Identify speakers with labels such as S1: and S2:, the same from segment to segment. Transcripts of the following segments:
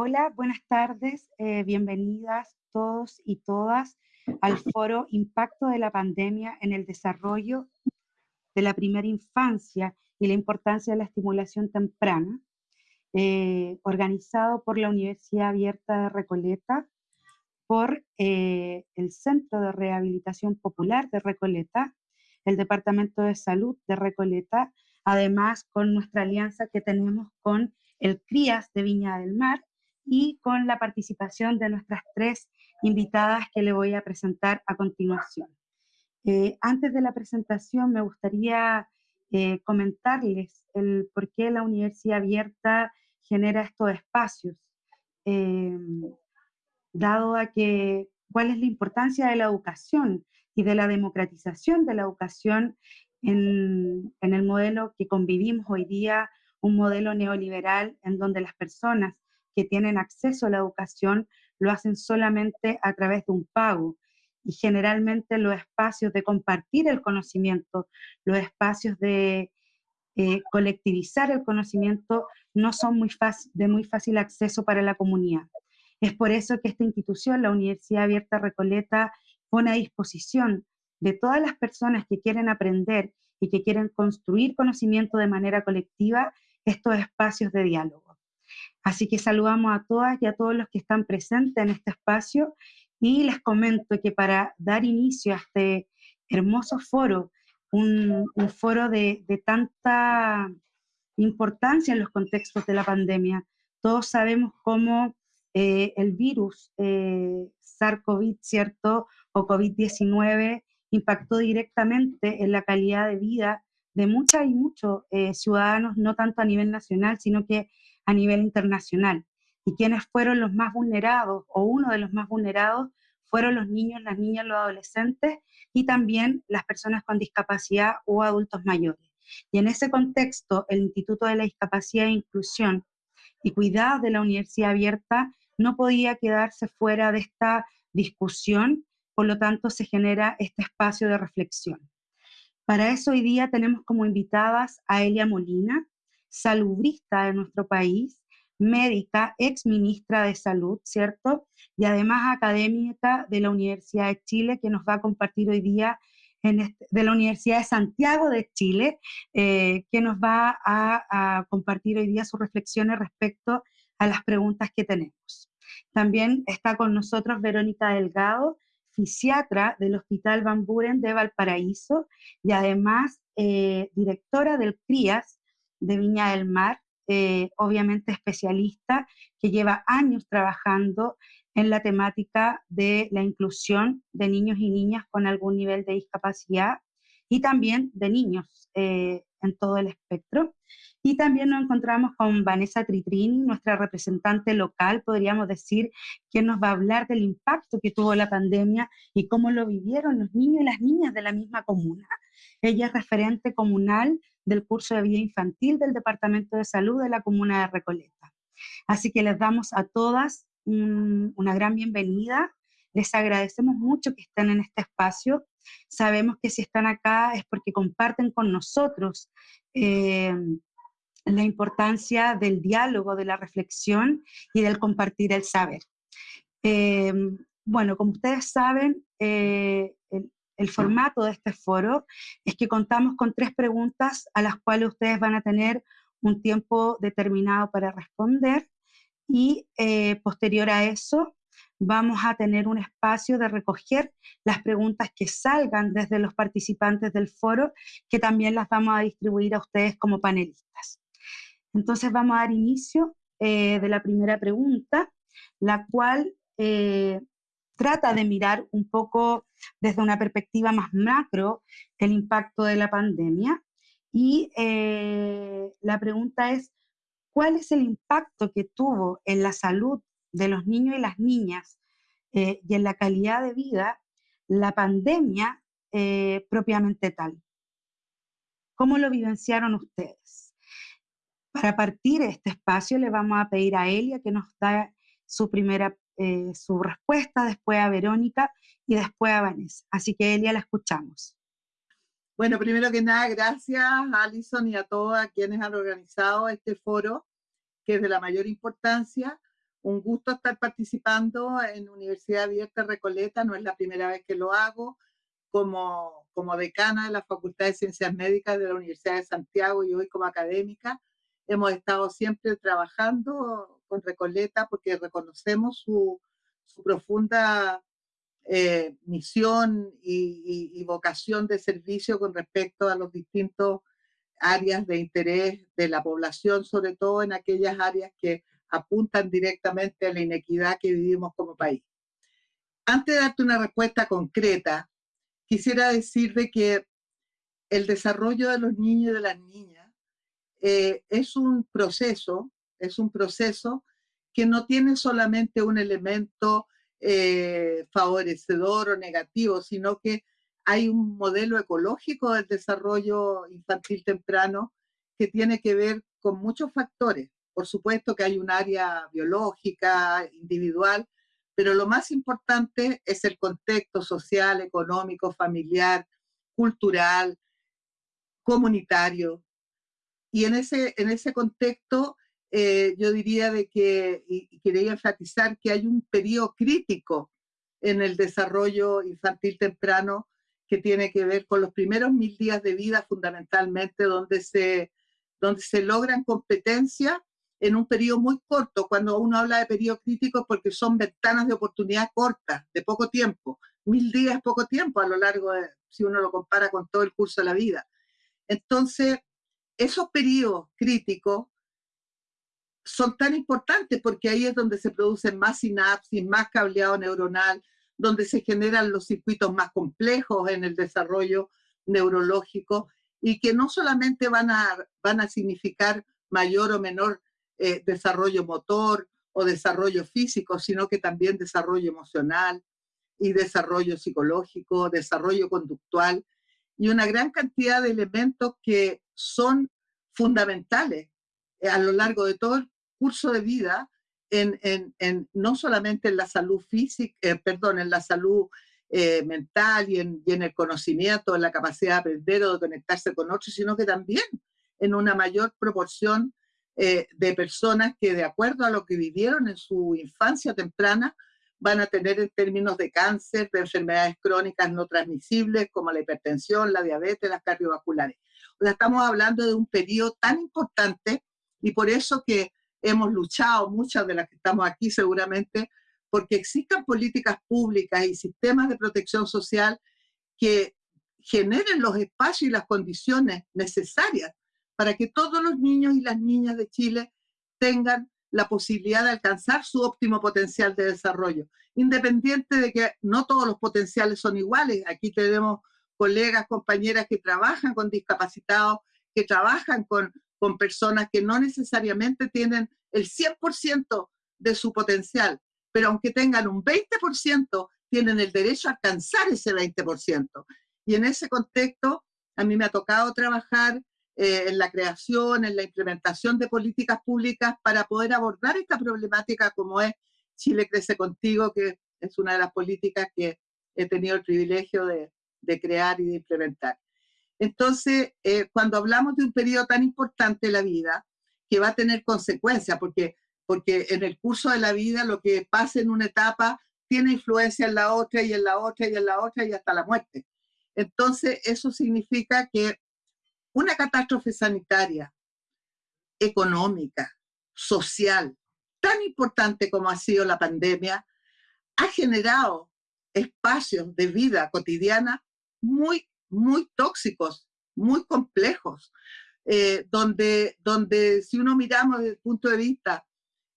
S1: Hola, buenas tardes, eh, bienvenidas todos y todas al foro Impacto de la pandemia en el desarrollo de la primera infancia y la importancia de la estimulación temprana, eh, organizado por la Universidad Abierta de Recoleta, por eh, el Centro de Rehabilitación Popular de Recoleta, el Departamento de Salud de Recoleta, además con nuestra alianza que tenemos con el CRIAS de Viña del Mar y con la participación de nuestras tres invitadas que le voy a presentar a continuación. Eh, antes de la presentación me gustaría eh, comentarles el por qué la Universidad Abierta genera estos espacios, eh, dado a que cuál es la importancia de la educación y de la democratización de la educación en, en el modelo que convivimos hoy día, un modelo neoliberal en donde las personas que tienen acceso a la educación lo hacen solamente a través de un pago. Y generalmente los espacios de compartir el conocimiento, los espacios de eh, colectivizar el conocimiento no son muy de muy fácil acceso para la comunidad. Es por eso que esta institución, la Universidad Abierta Recoleta, pone a disposición de todas las personas que quieren aprender y que quieren construir conocimiento de manera colectiva estos espacios de diálogo. Así que saludamos a todas y a todos los que están presentes en este espacio y les comento que para dar inicio a este hermoso foro, un, foro de, tanta importancia en los contextos de la pandemia, todos sabemos cómo eh, el virus eh, SARS-CoV, ¿cierto? O COVID-19 impactó directamente en la calidad de vida de muchas y muchos eh, ciudadanos, no tanto a nivel nacional, sino que a nivel internacional. Y quienes fueron los más vulnerados, o uno de los más vulnerados, fueron los niños, las niñas, los adolescentes y también las personas con discapacidad o adultos mayores. Y en ese contexto, el Instituto de la Discapacidad e Inclusión y Cuidado de la Universidad Abierta no podía quedarse fuera de esta discusión, por lo tanto se genera este espacio de reflexión. Para eso hoy día tenemos como invitadas a Elia Molina, salubrista de nuestro país, médica, ex ministra de Salud, ¿cierto? Y además académica de la Universidad de Chile, que nos va a compartir hoy día en este, de la Universidad de Santiago de Chile, eh, que nos va a, compartir hoy día sus reflexiones respecto a las preguntas que tenemos. También está con nosotros Verónica Delgado, fisiatra del Hospital Van Buren de Valparaíso y además eh, directora del CRIAS, de Viña del Mar, eh, obviamente especialista, que lleva años trabajando en la temática de la inclusión de niños y niñas con algún nivel de discapacidad y también de niños eh, en todo el espectro. Y también nos encontramos con Vanessa Tritrini, nuestra representante local, podríamos decir, que nos va a hablar del impacto que tuvo la pandemia y cómo lo vivieron los niños y las niñas de la misma comuna. Ella es referente comunal del curso de vida infantil del Departamento de Salud de la Comuna de Recoleta. Así que les damos a todas una gran bienvenida. Les agradecemos mucho que estén en este espacio. Sabemos que si están acá es porque comparten con nosotros eh, la importancia del diálogo, de la reflexión y del compartir el saber. Eh, bueno, como ustedes saben, eh, el formato de este foro es que contamos con tres preguntas a las cuales ustedes van a tener un tiempo determinado para responder y eh, posterior a eso vamos a tener un espacio de recoger las preguntas que salgan desde los participantes del foro, que también las vamos a distribuir a ustedes como panelistas. Entonces vamos a dar inicio eh, de la primera pregunta, la cual eh, trata de mirar un poco desde una perspectiva más macro el impacto de la pandemia. Y eh, la pregunta es, ¿cuál es el impacto que tuvo en la salud de los niños y las niñas eh, y en la calidad de vida la pandemia eh, propiamente tal? ¿Cómo lo vivenciaron ustedes? Para partir de este espacio le vamos a pedir a Elia que nos da su primera eh, su respuesta, después a Verónica y después a Vanessa. Así que Elia, la escuchamos.
S2: Bueno, primero que nada, gracias a Alison y a todos quienes han organizado este foro, que es de la mayor importancia, un gusto estar participando en Universidad Abierta Recoleta, no es la primera vez que lo hago, como, como decana de la Facultad de Ciencias Médicas de la Universidad de Santiago y hoy como académica. Hemos estado siempre trabajando con Recoleta porque reconocemos su, su profunda eh, misión y, y, vocación de servicio con respecto a los distintos áreas de interés de la población, sobre todo en aquellas áreas que apuntan directamente a la inequidad que vivimos como país. Antes de darte una respuesta concreta, quisiera decir de que el desarrollo de los niños y de las niñas eh, es un proceso, es un proceso que no tiene solamente un elemento eh, favorecedor o negativo, sino que hay un modelo ecológico del desarrollo infantil temprano que tiene que ver con muchos factores. Por supuesto que hay un área biológica, individual, pero lo más importante es el contexto social, económico, familiar, cultural, comunitario. Y en ese, en ese contexto, eh, yo diría de que, y, quería enfatizar que hay un periodo crítico en el desarrollo infantil temprano que tiene que ver con los primeros mil días de vida fundamentalmente, donde se, donde se logran competencias en un periodo muy corto. Cuando uno habla de periodo crítico porque son ventanas de oportunidad cortas, de poco tiempo. Mil días es poco tiempo a lo largo si uno lo compara con todo el curso de la vida. Entonces, esos periodos críticos son tan importantes porque ahí es donde se producen más sinapsis, más cableado neuronal, donde se generan los circuitos más complejos en el desarrollo neurológico y que no solamente van a, van a significar mayor o menor eh, desarrollo motor o desarrollo físico, sino que también desarrollo emocional y desarrollo psicológico, desarrollo conductual y una gran cantidad de elementos que son fundamentales eh, a lo largo de todo el curso de vida, en, en, no solamente en la salud física, eh, perdón, en la salud mental y en, y en, el conocimiento, en la capacidad de aprender o de conectarse con otros, sino que también en una mayor proporción eh, de personas que de acuerdo a lo que vivieron en su infancia temprana van a tener en términos de cáncer, de enfermedades crónicas no transmisibles como la hipertensión, la diabetes, las cardiovasculares. O sea, estamos hablando de un periodo tan importante y por eso que hemos luchado, muchas de las que estamos aquí seguramente, porque existan políticas públicas y sistemas de protección social que generen los espacios y las condiciones necesarias para que todos los niños y las niñas de Chile tengan la posibilidad de alcanzar su óptimo potencial de desarrollo, independiente de que no todos los potenciales son iguales. Aquí tenemos colegas, compañeras que trabajan con discapacitados, que trabajan con, con personas que no necesariamente tienen el 100% de su potencial, pero aunque tengan un 20%, tienen el derecho a alcanzar ese 20%. Y en ese contexto, a mí me ha tocado trabajar eh, en la creación, en la implementación de políticas públicas para poder abordar esta problemática como es Chile Crece Contigo, que es una de las políticas que he tenido el privilegio de, de crear y de implementar. Entonces, eh, cuando hablamos de un periodo tan importante de la vida, que va a tener consecuencias, porque, porque en el curso de la vida lo que pasa en una etapa tiene influencia en la otra y en la otra y en la otra y hasta la muerte. Entonces, eso significa que una catástrofe sanitaria, económica, social, tan importante como ha sido la pandemia, ha generado espacios de vida cotidiana muy, muy tóxicos, muy complejos, eh, donde, donde si uno miramos desde el punto de vista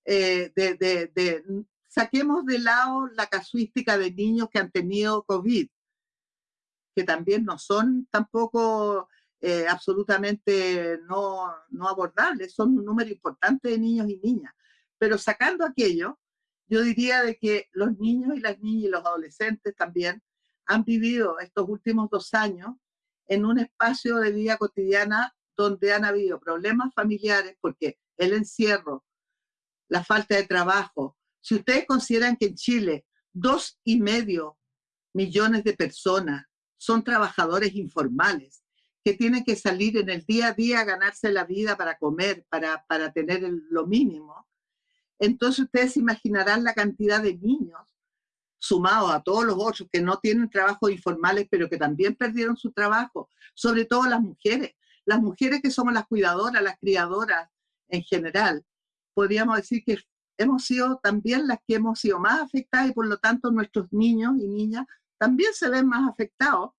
S2: eh, de, de, saquemos de lado la casuística de niños que han tenido COVID, que también no son tampoco eh, absolutamente no, no abordables, son un número importante de niños y niñas. Pero sacando aquello, yo diría de que los niños y las niñas y los adolescentes también han vivido estos últimos dos años en un espacio de vida cotidiana donde han habido problemas familiares, porque el encierro, la falta de trabajo, si ustedes consideran que en Chile dos y medio millones de personas son trabajadores informales, que tienen que salir en el día a día a ganarse la vida para comer, para, para tener lo mínimo. Entonces ustedes imaginarán la cantidad de niños sumados a todos los otros que no tienen trabajos informales, pero que también perdieron su trabajo, sobre todo las mujeres, las mujeres que somos las cuidadoras, las criadoras en general, podríamos decir que hemos sido también las que hemos sido más afectadas y por lo tanto nuestros niños y niñas también se ven más afectados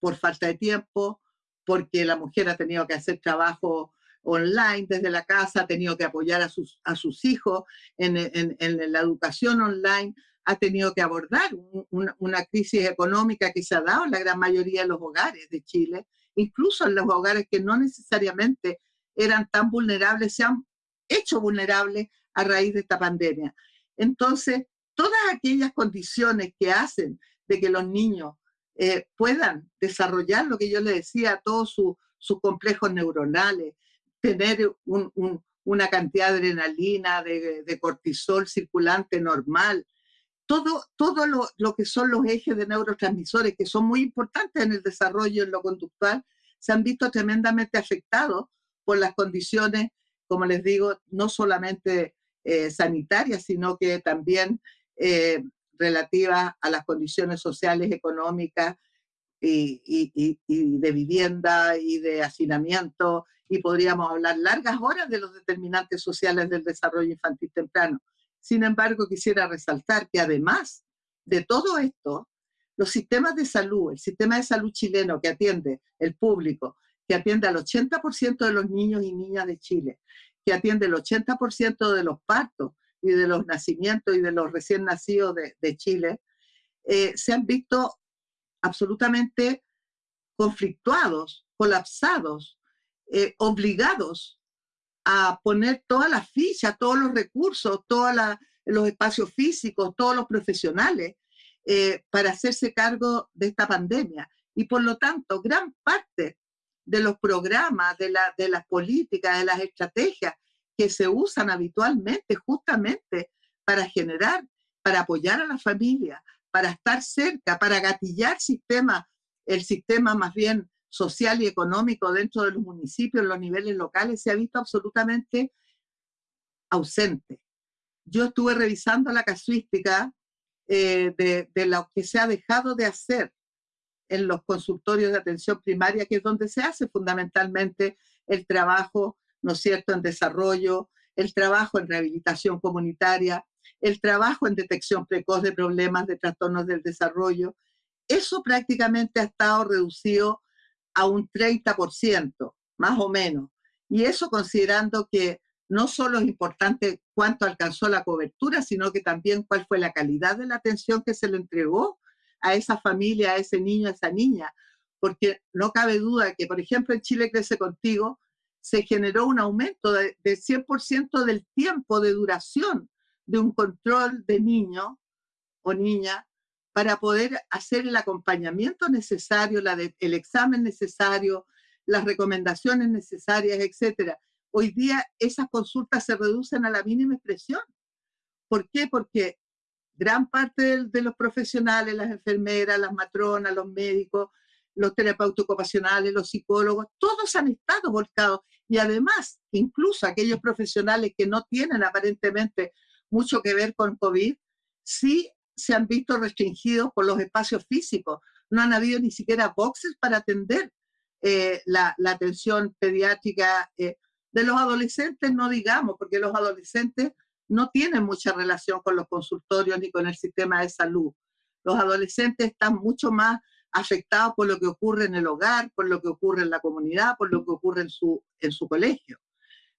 S2: por falta de tiempo, porque la mujer ha tenido que hacer trabajo online desde la casa, ha tenido que apoyar a sus, hijos en, la educación online, ha tenido que abordar una crisis económica que se ha dado en la gran mayoría de los hogares de Chile, incluso en los hogares que no necesariamente eran tan vulnerables, se han hecho vulnerables a raíz de esta pandemia. Entonces, todas aquellas condiciones que hacen de que los niños eh, puedan desarrollar lo que yo le decía, todos sus complejos neuronales, tener una cantidad de adrenalina, de, cortisol circulante normal, todo, todo lo, lo, que son los ejes de neurotransmisores, que son muy importantes en el desarrollo en lo conductual, se han visto tremendamente afectados por las condiciones, como les digo, no solamente eh, sanitarias, sino que también eh, relativas a las condiciones sociales, económicas y, de vivienda y de hacinamiento, y podríamos hablar largas horas de los determinantes sociales del desarrollo infantil temprano. Sin embargo, quisiera resaltar que además de todo esto, los sistemas de salud, el sistema de salud chileno que atiende el público, que atiende al 80% de los niños y niñas de Chile, que atiende el 80% de los partos y de los nacimientos y de los recién nacidos de, Chile, eh, se han visto absolutamente conflictuados, colapsados, eh, obligados a poner todas las fichas, todos los recursos, todos los espacios físicos, todos los profesionales eh, para hacerse cargo de esta pandemia. Y por lo tanto, gran parte de los programas, de, la, las políticas, de las estrategias que se usan habitualmente justamente para generar, para apoyar a la familia, para estar cerca, para gatillar sistema, el sistema más bien social y económico dentro de los municipios, en los niveles locales, se ha visto absolutamente ausente. Yo estuve revisando la casuística eh, de, de, lo que se ha dejado de hacer en los consultorios de atención primaria, que es donde se hace fundamentalmente el trabajo, ¿no es cierto?, en desarrollo, el trabajo en rehabilitación comunitaria, el trabajo en detección precoz de problemas de trastornos del desarrollo. Eso prácticamente ha estado reducido a un 30%, más o menos. Y eso considerando que no solo es importante cuánto alcanzó la cobertura, sino que también cuál fue la calidad de la atención que se le entregó a esa familia, a ese niño, a esa niña, porque no cabe duda que, por ejemplo, en Chile Crece Contigo se generó un aumento de, 100% del tiempo de duración de un control de niño o niña para poder hacer el acompañamiento necesario, el examen necesario, las recomendaciones necesarias, etc. Hoy día esas consultas se reducen a la mínima expresión. ¿Por qué? Porque gran parte de, los profesionales, las enfermeras, las matronas, los médicos, los terapeutas ocupacionales, los psicólogos, todos han estado volcados. Y además, incluso aquellos profesionales que no tienen aparentemente mucho que ver con COVID, sí se han visto restringidos por los espacios físicos. No han habido ni siquiera boxes para atender eh, la, atención pediátrica eh, de los adolescentes, no digamos, porque los adolescentes no tienen mucha relación con los consultorios ni con el sistema de salud. Los adolescentes están mucho más afectados por lo que ocurre en el hogar, por lo que ocurre en la comunidad, por lo que ocurre en su, en su colegio.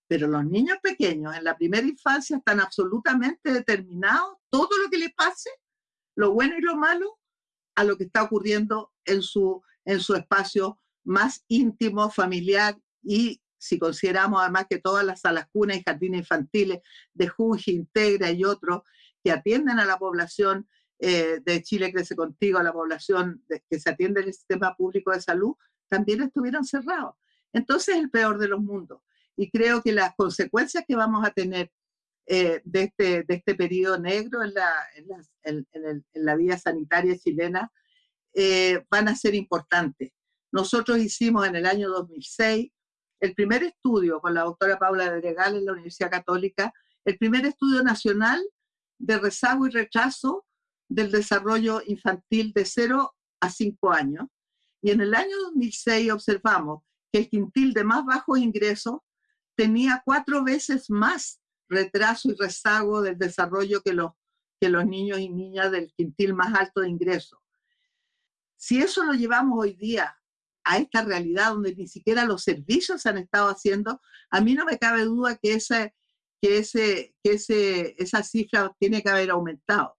S2: Pero los niños pequeños en la primera infancia están absolutamente determinados, todo lo que les pase, lo bueno y lo malo, a lo que está ocurriendo en su, en su espacio más íntimo, familiar y si consideramos además que todas las salas cunas y jardines infantiles de Junji, Integra y otros que atienden a la población eh, de Chile Crece Contigo, a la población que se atiende en el sistema público de salud, también estuvieron cerrados. Entonces es el peor de los mundos. Y creo que las consecuencias que vamos a tener eh, de, este, de este periodo negro en la, en, la vida sanitaria chilena eh, van a ser importantes. Nosotros hicimos en el año 2006 el primer estudio con la doctora Paula Dregal en la Universidad Católica el primer estudio nacional de rezago y rechazo del desarrollo infantil de 0 a 5 años. Y en el año 2006 observamos que el quintil de más bajos ingresos tenía cuatro veces más retraso y rezago del desarrollo que los, que los niños y niñas del quintil más alto de ingresos. Si eso lo llevamos hoy día a esta realidad donde ni siquiera los servicios se han estado haciendo, a mí no me cabe duda que, ese, que, ese, que ese, esa cifra tiene que haber aumentado.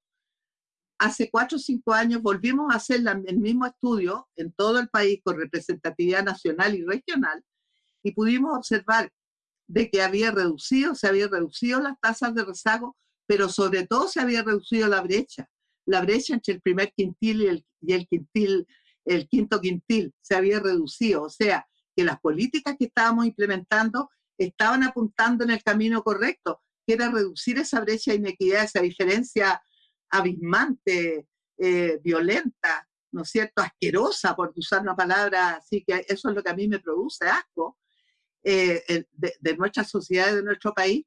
S2: Hace cuatro o cinco años volvimos a hacer el mismo estudio en todo el país con representatividad nacional y regional y pudimos observar de que había reducido, se había reducido las tasas de rezago, pero sobre todo se había reducido la brecha, la brecha entre el primer quintil y el, y el quintil el quinto quintil se había reducido, o sea, que las políticas que estábamos implementando estaban apuntando en el camino correcto, que era reducir esa brecha de inequidad, esa diferencia abismante, eh, violenta, ¿no es cierto?, asquerosa, por usar una palabra así, que eso es lo que a mí me produce asco, eh, de, de, nuestra sociedad, de nuestro país,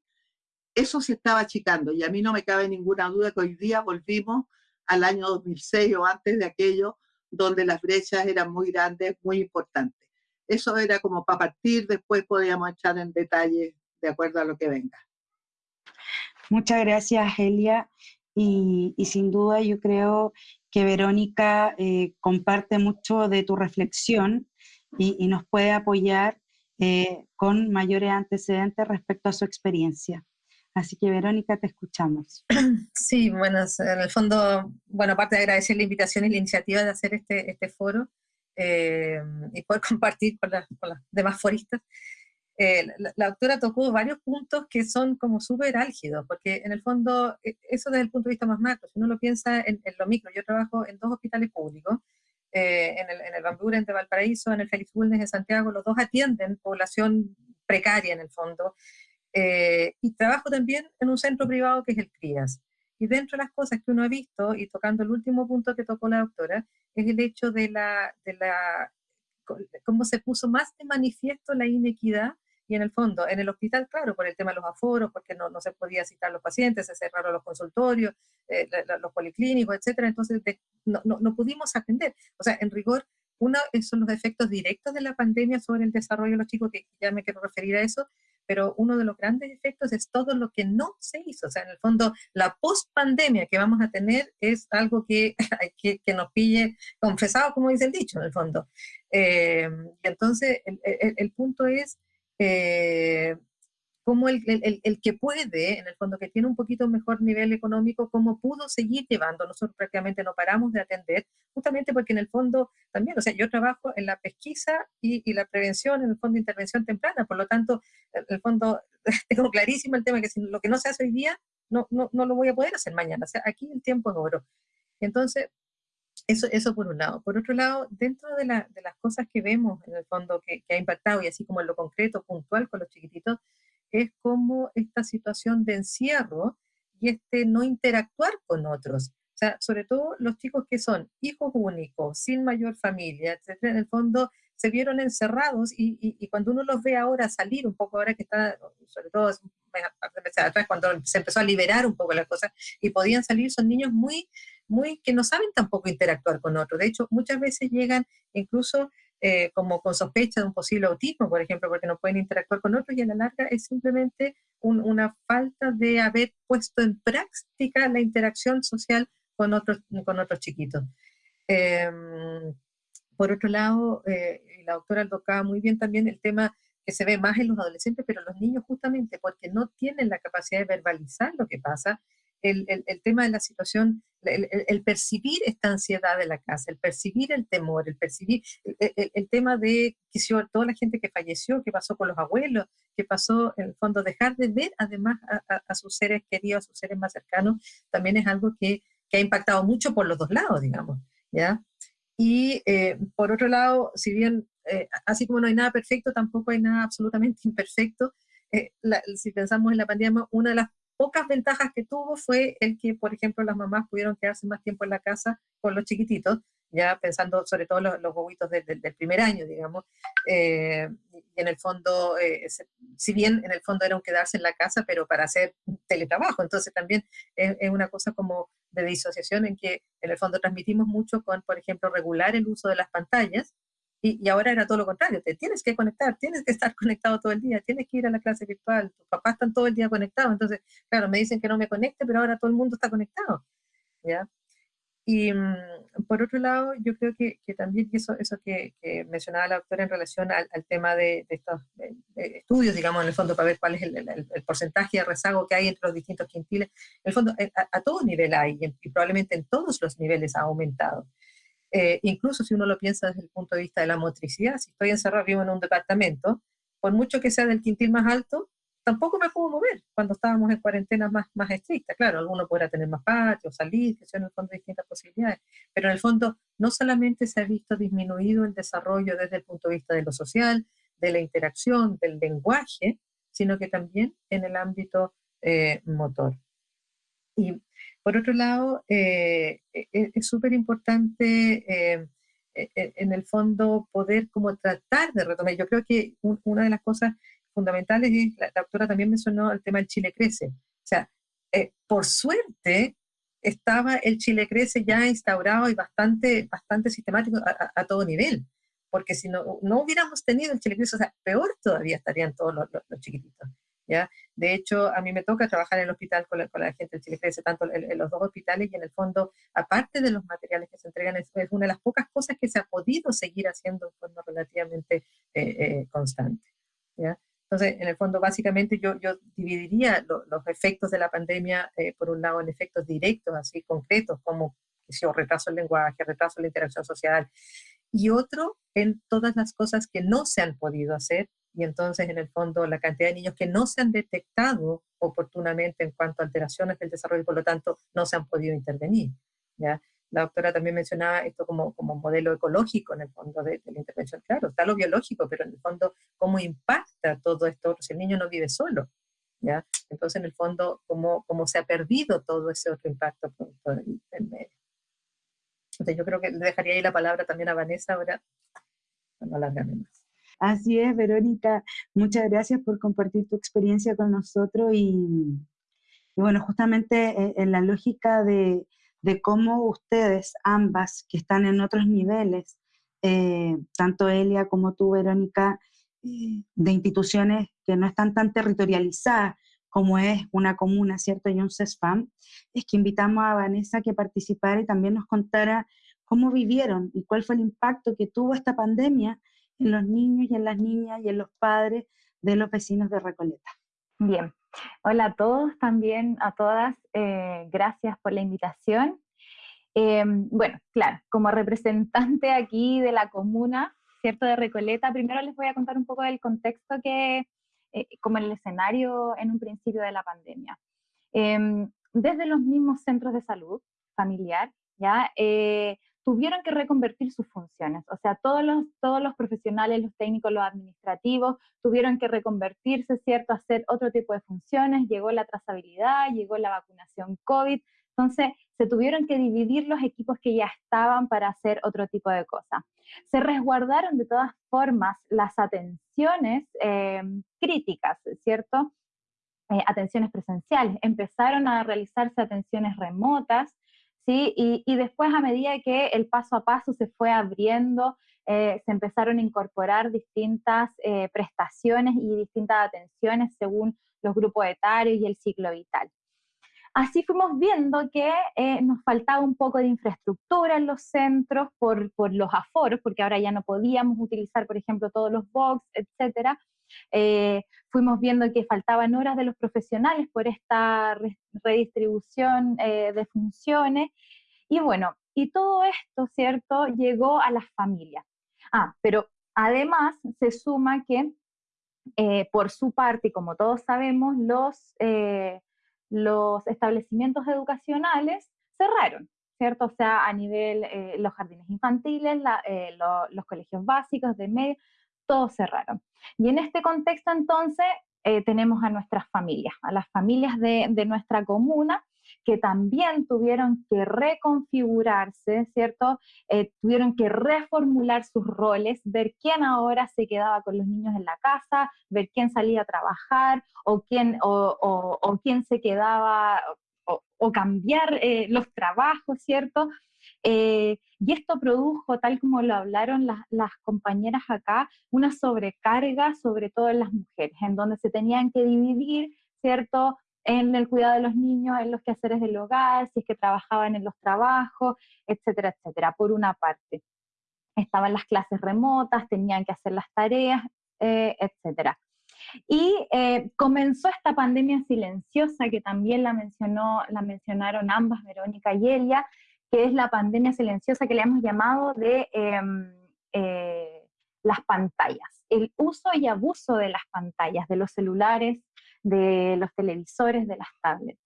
S2: eso se estaba achicando y a mí no me cabe ninguna duda que hoy día volvimos al año 2006 o antes de aquello, donde las brechas eran muy grandes, muy importantes. Eso era como para partir, después podíamos echar en detalle de acuerdo a lo que venga.
S1: Muchas gracias, Elia. Y, sin duda yo creo que Verónica eh, comparte mucho de tu reflexión y, nos puede apoyar eh, con mayores antecedentes respecto a su experiencia. Así que Verónica, te escuchamos.
S3: Sí, bueno, en el fondo, bueno, aparte de agradecer la invitación y la iniciativa de hacer este, este foro eh, y poder compartir con, las demás foristas, eh, la, doctora tocó varios puntos que son como súper álgidos, porque en el fondo, e, eso desde el punto de vista más macro, si uno lo piensa en, lo micro, yo trabajo en dos hospitales públicos, eh, en el, en el de Valparaíso, en el Félix Bulnes de Santiago, los dos atienden población precaria en el fondo, eh, y trabajo también en un centro privado que es el CRIAS. Y dentro de las cosas que uno ha visto, y tocando el último punto que tocó la doctora, es el hecho de la, de la cómo se puso más de manifiesto la inequidad y en el fondo, en el hospital, claro, por el tema de los aforos, porque no, no se podía citar a los pacientes, se cerraron los consultorios, eh, los policlínicos, etcétera, entonces no, no, no, pudimos atender. O sea, en rigor, uno son los efectos directos de la pandemia sobre el desarrollo de los chicos, que ya me quiero referir a eso, pero uno de los grandes efectos es todo lo que no se hizo. O sea, en el fondo, la post-pandemia que vamos a tener es algo que, que, que, nos pille confesado, como dice el dicho, en el fondo. Eh, entonces, el, el, el punto es... Eh, el, el, el, que puede, en el fondo que tiene un poquito mejor nivel económico, cómo pudo seguir llevando. Nosotros prácticamente no paramos de atender, justamente porque en el fondo también, o sea, yo trabajo en la pesquisa y, y la prevención, en el fondo intervención temprana, por lo tanto, en el fondo tengo clarísimo el tema que si lo que no se hace hoy día, no, no, no lo voy a poder hacer mañana. O sea, aquí el tiempo es oro. Entonces, eso, eso por un lado. Por otro lado, dentro de, la, de las cosas que vemos en el fondo que, que, ha impactado, y así como en lo concreto, puntual con los chiquititos, es como esta situación de encierro y este no interactuar con otros. O sea, sobre todo los chicos que son hijos únicos, sin mayor familia, etcétera, en el fondo se vieron encerrados y, y, cuando uno los ve ahora salir un poco, ahora que está, sobre todo cuando se empezó a liberar un poco las cosas y podían salir, son niños muy, que no saben tampoco interactuar con otros. De hecho, muchas veces llegan incluso eh, como con sospecha de un posible autismo, por ejemplo, porque no pueden interactuar con otros y a la larga es simplemente una falta de haber puesto en práctica la interacción social con otros, con otros chiquitos. Em, por otro lado, eh, la doctora tocaba muy bien también el tema que se ve más en los adolescentes, pero los niños justamente porque no tienen la capacidad de verbalizar lo que pasa, el, el, tema de la situación, el, el, percibir esta ansiedad de la casa, el percibir el temor, el percibir el, tema de toda la gente que falleció, que pasó con los abuelos, que pasó en el fondo dejar de ver además a, a, sus seres queridos, a sus seres más cercanos, también es algo que, que ha impactado mucho por los dos lados, digamos, ¿ya? Y eh, por otro lado, si bien eh, así como no hay nada perfecto, tampoco hay nada absolutamente imperfecto, eh, si pensamos en la pandemia, una de las pocas ventajas que tuvo fue el que, por ejemplo, las mamás pudieron quedarse más tiempo en la casa con los chiquititos, ya pensando sobre todo los, los bobitos del primer año, digamos, eh, y en el fondo, eh, si bien en el fondo era un quedarse en la casa, pero para hacer teletrabajo, entonces también es, es, una cosa como de disociación en que en el fondo transmitimos mucho con, por ejemplo, regular el uso de las pantallas, y, ahora era todo lo contrario, te tienes que conectar, tienes que estar conectado todo el día, tienes que ir a la clase virtual, tus papás están todo el día conectados, entonces, claro, me dicen que no me conecte, pero ahora todo el mundo está conectado, ¿ya? Y mm, por otro lado, yo creo que, que también eso, eso que, mencionaba la doctora en relación al, tema de, estos estudios, digamos, en el fondo, para ver cuál es el, el, porcentaje de rezago que hay entre los distintos quintiles, en el fondo, eh, a, a todo nivel hay, y probablemente en todos los niveles ha aumentado. Eh, incluso si uno lo piensa desde el punto de vista de la motricidad, si estoy encerrado vivo en un departamento, por mucho que sea del quintil más alto, tampoco me puedo mover cuando estábamos en cuarentena más, más estricta. Claro, alguno podrá tener más patio, salir, que son en el fondo distintas posibilidades, pero en el fondo no solamente se ha visto disminuido el desarrollo desde el punto de vista de lo social, de la interacción, del lenguaje, sino que también en el ámbito eh, motor. Y por otro lado, eh, e, e, es súper importante eh, e, en el fondo poder como tratar de retomar. Yo creo que una de las cosas fundamentales es, la, doctora también mencionó el tema del Chile Crece. O sea, eh, por suerte estaba el Chile Crece ya instaurado y bastante, bastante sistemático a, todo nivel. Porque si no, no hubiéramos tenido el Chile Crece, o sea, peor todavía estarían todos los chiquititos. De hecho, a mí me toca trabajar en el hospital con la, gente del Chile Crece, tanto en, los dos hospitales y en el fondo, aparte de los materiales que se entregan, es, una de las pocas cosas que se ha podido seguir haciendo de forma relativamente eh, eh, constante. Entonces, en el fondo, básicamente yo, yo dividiría los efectos de la pandemia, eh, por un lado, en efectos directos, así concretos, como si retraso el lenguaje, retraso la interacción social, y otro en todas las cosas que no se han podido hacer y entonces en el fondo la cantidad de niños que no se han detectado oportunamente en cuanto a alteraciones del desarrollo y por lo tanto no se han podido intervenir. ¿ya? La doctora también mencionaba esto como, como modelo ecológico en el fondo de, la intervención. Claro, está lo biológico, pero en el fondo cómo impacta todo esto si el niño no vive solo. ¿ya? Entonces en el fondo cómo, cómo se ha perdido todo ese otro impacto por, el medio. Entonces yo creo que le dejaría ahí la palabra también a Vanessa ahora, no alargarme más.
S1: Así es, Verónica. Muchas gracias por compartir tu experiencia con nosotros y, bueno, justamente eh, en la lógica de, cómo ustedes, ambas, que están en otros niveles, eh, tanto Elia como tú, Verónica, eh, de instituciones que no están tan territorializadas como es una comuna, ¿cierto? Y un CESFAM, es que invitamos a Vanessa que participara y también nos contara cómo vivieron y cuál fue el impacto que tuvo esta pandemia en los niños y en las niñas y en los padres de los vecinos de Recoleta.
S4: Bien, hola a todos también, a todas, eh, gracias por la invitación. Em, bueno, claro, como representante aquí de la comuna, ¿cierto? De Recoleta, primero les voy a contar un poco del contexto que, eh, como el escenario en un principio de la pandemia. Em, desde los mismos centros de salud familiar, ¿ya? Tuvieron que reconvertir sus funciones. O sea, todos los, todos los profesionales, los técnicos, los administrativos, tuvieron que reconvertirse, ¿cierto?, hacer otro tipo de funciones. Llegó la trazabilidad, llegó la vacunación COVID. Entonces, se tuvieron que dividir los equipos que ya estaban para hacer otro tipo de cosas. Se resguardaron de todas formas las atenciones eh, críticas, ¿cierto? Eh, atenciones presenciales. Empezaron a realizarse atenciones remotas, ¿sí? Y, después a medida que el paso a paso se fue abriendo, eh, se empezaron a incorporar distintas eh, prestaciones y distintas atenciones según los grupos etarios y el ciclo vital. Así fuimos viendo que eh, nos faltaba un poco de infraestructura en los centros por, por, los aforos, porque ahora ya no podíamos utilizar, por ejemplo, todos los box, etcétera. Eh, fuimos viendo que faltaban horas de los profesionales por esta redistribución eh, de funciones. Y bueno, y todo esto, ¿cierto?, llegó a las familias. Ah, pero además se suma que eh, por su parte, y como todos sabemos, los, los establecimientos educacionales cerraron, ¿cierto? O sea, a nivel, los jardines infantiles, los colegios básicos de medio, todos cerraron. Y en este contexto entonces eh, tenemos a nuestras familias, a las familias de, de nuestra comuna, que también tuvieron que reconfigurarse, ¿cierto? Eh, tuvieron que reformular sus roles, ver quién ahora se quedaba con los niños en la casa, ver quién salía a trabajar o quién, o, quién se quedaba o, cambiar eh, los trabajos, ¿cierto? Eh, y esto produjo, tal como lo hablaron las, compañeras acá, una sobrecarga, sobre todo en las mujeres, en donde se tenían que dividir, ¿cierto? en el cuidado de los niños, en los quehaceres del hogar, si es que trabajaban en los trabajos, etcétera, etcétera, por una parte. Estaban las clases remotas, tenían que hacer las tareas, eh, etcétera. Y eh, comenzó esta pandemia silenciosa que también la, mencionó, la mencionaron ambas, Verónica y Elia, que es la pandemia silenciosa que le hemos llamado de em, eh, las pantallas, el uso y abuso de las pantallas, de los celulares, de los televisores, de las tablets.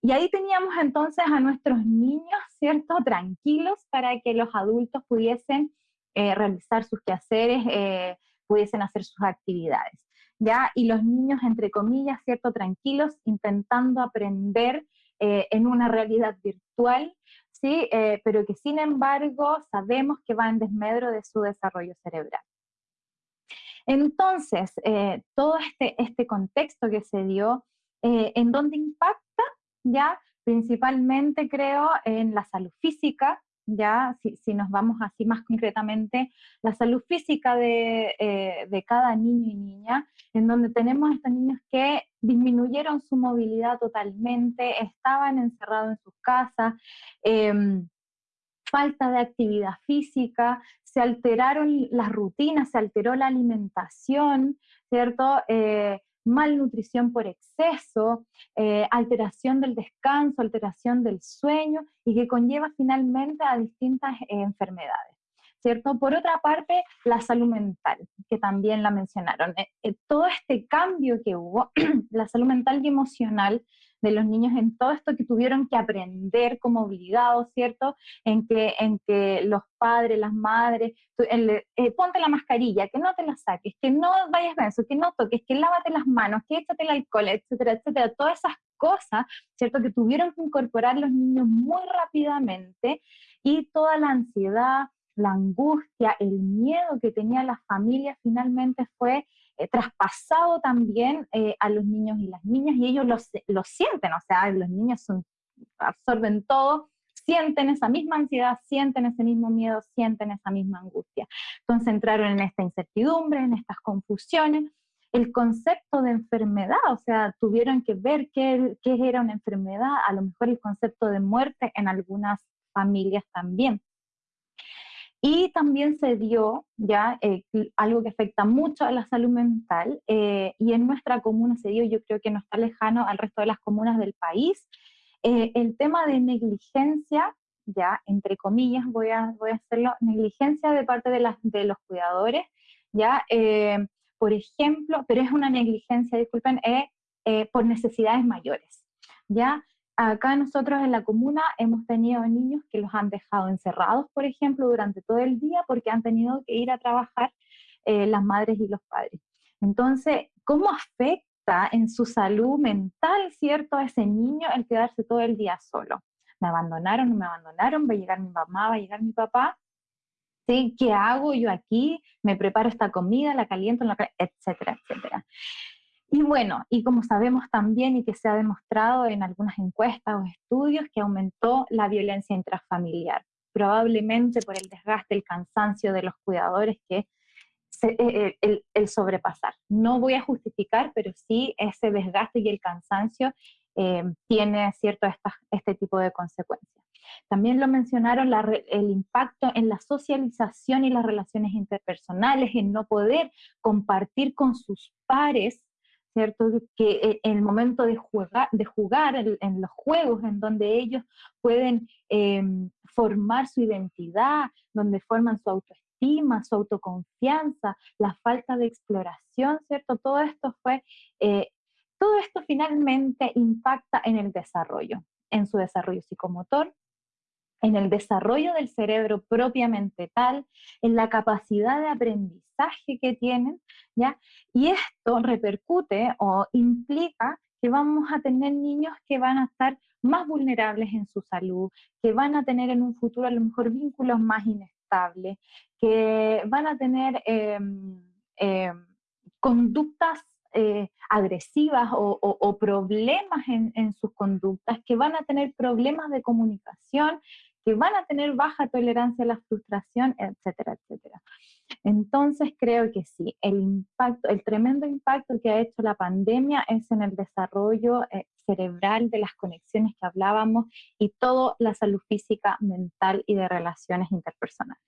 S4: Y ahí teníamos entonces a nuestros niños, ¿cierto?, tranquilos para que los adultos pudiesen eh, realizar sus quehaceres, eh, pudiesen hacer sus actividades. ¿Ya? Y los niños, entre comillas, ¿cierto?, tranquilos, intentando aprender en una realidad virtual, ¿sí? pero que sin embargo sabemos que va en desmedro de su desarrollo cerebral. Entonces, eh, todo este, este contexto que se dio, eh, ¿en dónde impacta? Ya, principalmente creo en la salud física, ya, si, nos vamos así más concretamente, la salud física eh, de, cada niño y niña, en donde tenemos estos niños que disminuyeron su movilidad totalmente, estaban encerrados en sus casas, em, falta de actividad física, se alteraron las rutinas, se alteró la alimentación, ¿cierto? Eh, malnutrición por exceso, eh, alteración del descanso, alteración del sueño y que conlleva finalmente a distintas eh, enfermedades. ¿Cierto? Por otra parte, la salud mental, que también la mencionaron. todo este cambio que hubo, la salud mental y emocional, de los niños en todo esto que tuvieron que aprender como obligados, ¿cierto? En que, en que los padres, las madres, eh, ponte la mascarilla, que no te la saques, que no vayas eso, que no toques, que lávate las manos, que échate el alcohol, etcétera, etcétera, todas esas cosas, ¿cierto? Que tuvieron que incorporar los niños muy rápidamente y toda la ansiedad, la angustia, el miedo que tenía la familia finalmente fue traspasado también eh, a los niños y las niñas y ellos lo, sienten, o sea, los niños absorben todo, sienten esa misma ansiedad, sienten ese mismo miedo, sienten esa misma angustia. Entonces entraron en esta incertidumbre, en estas confusiones. El concepto de enfermedad, o sea, tuvieron que ver qué, qué era una enfermedad, a lo mejor el concepto de muerte en algunas familias también. Y también se dio ya eh, algo que afecta mucho a la salud mental eh, y en nuestra comuna se dio, yo creo que no está lejano al resto de las comunas del país, eh, el tema de negligencia, ya entre comillas voy a, voy a hacerlo, negligencia de parte de, las, de los cuidadores, ya, por ejemplo, pero es una negligencia, disculpen, por necesidades mayores, ya, Acá nosotros en la comuna hemos tenido niños que los han dejado encerrados, por ejemplo, durante todo el día porque han tenido que ir a trabajar eh, las madres y los padres. Entonces, ¿cómo afecta en su salud mental, cierto, a ese niño el quedarse todo el día solo? Me abandonaron, no me abandonaron, va a llegar mi mamá, va a llegar mi papá. ¿Sí? ¿Qué hago yo aquí? Me preparo esta comida, la caliento, etcétera, etcétera. Y bueno, y como sabemos también y que se ha demostrado en algunas encuestas o estudios, que aumentó la violencia intrafamiliar, probablemente por el desgaste, el cansancio de los cuidadores que eh, eh, el, el, sobrepasar. No voy a justificar, pero sí ese desgaste y el cansancio eh, tiene cierto este tipo de consecuencias. También lo mencionaron el impacto en la socialización y las relaciones interpersonales, en no poder compartir con sus pares ¿cierto? Que eh, en el momento de jugar, de jugar en, los juegos en donde ellos pueden em, formar su identidad, donde forman su autoestima, su autoconfianza, la falta de exploración, ¿cierto? Todo esto fue, eh, todo esto finalmente impacta en el desarrollo, en su desarrollo psicomotor, en el desarrollo del cerebro propiamente tal, en la capacidad de aprendizaje que tienen, ¿ya? Y esto repercute o implica que vamos a tener niños que van a estar más vulnerables en su salud, que van a tener en un futuro a lo mejor vínculos más inestables, que van a tener em, em, conductas eh, agresivas o, problemas en, sus conductas, que van a tener problemas de comunicación, que van a tener baja tolerancia a la frustración, etcétera, etcétera. Entonces creo que sí, el impacto, el tremendo impacto que ha hecho la pandemia es en el desarrollo eh, cerebral de las conexiones que hablábamos y toda la salud física, mental y de relaciones interpersonales.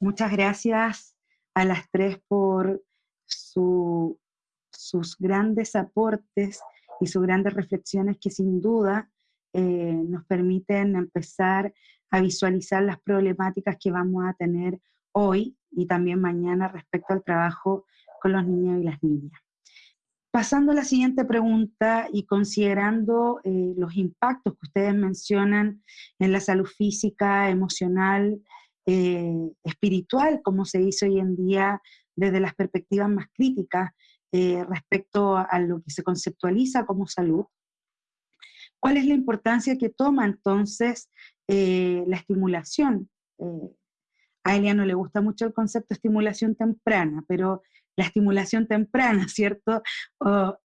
S1: Muchas gracias a las tres por sus grandes aportes y sus grandes reflexiones que sin duda eh, nos permiten empezar a visualizar las problemáticas que vamos a tener hoy y también mañana respecto al trabajo con los niños y las niñas. Pasando a la siguiente pregunta y considerando eh, los impactos que ustedes mencionan en la salud física, emocional, eh, espiritual, como se dice hoy en día desde las perspectivas más críticas respecto a lo que se conceptualiza como salud, ¿Cuál es la importancia que toma entonces eh, la estimulación? Eh, a Elia no le gusta mucho el concepto de estimulación temprana, pero la estimulación temprana, ¿cierto?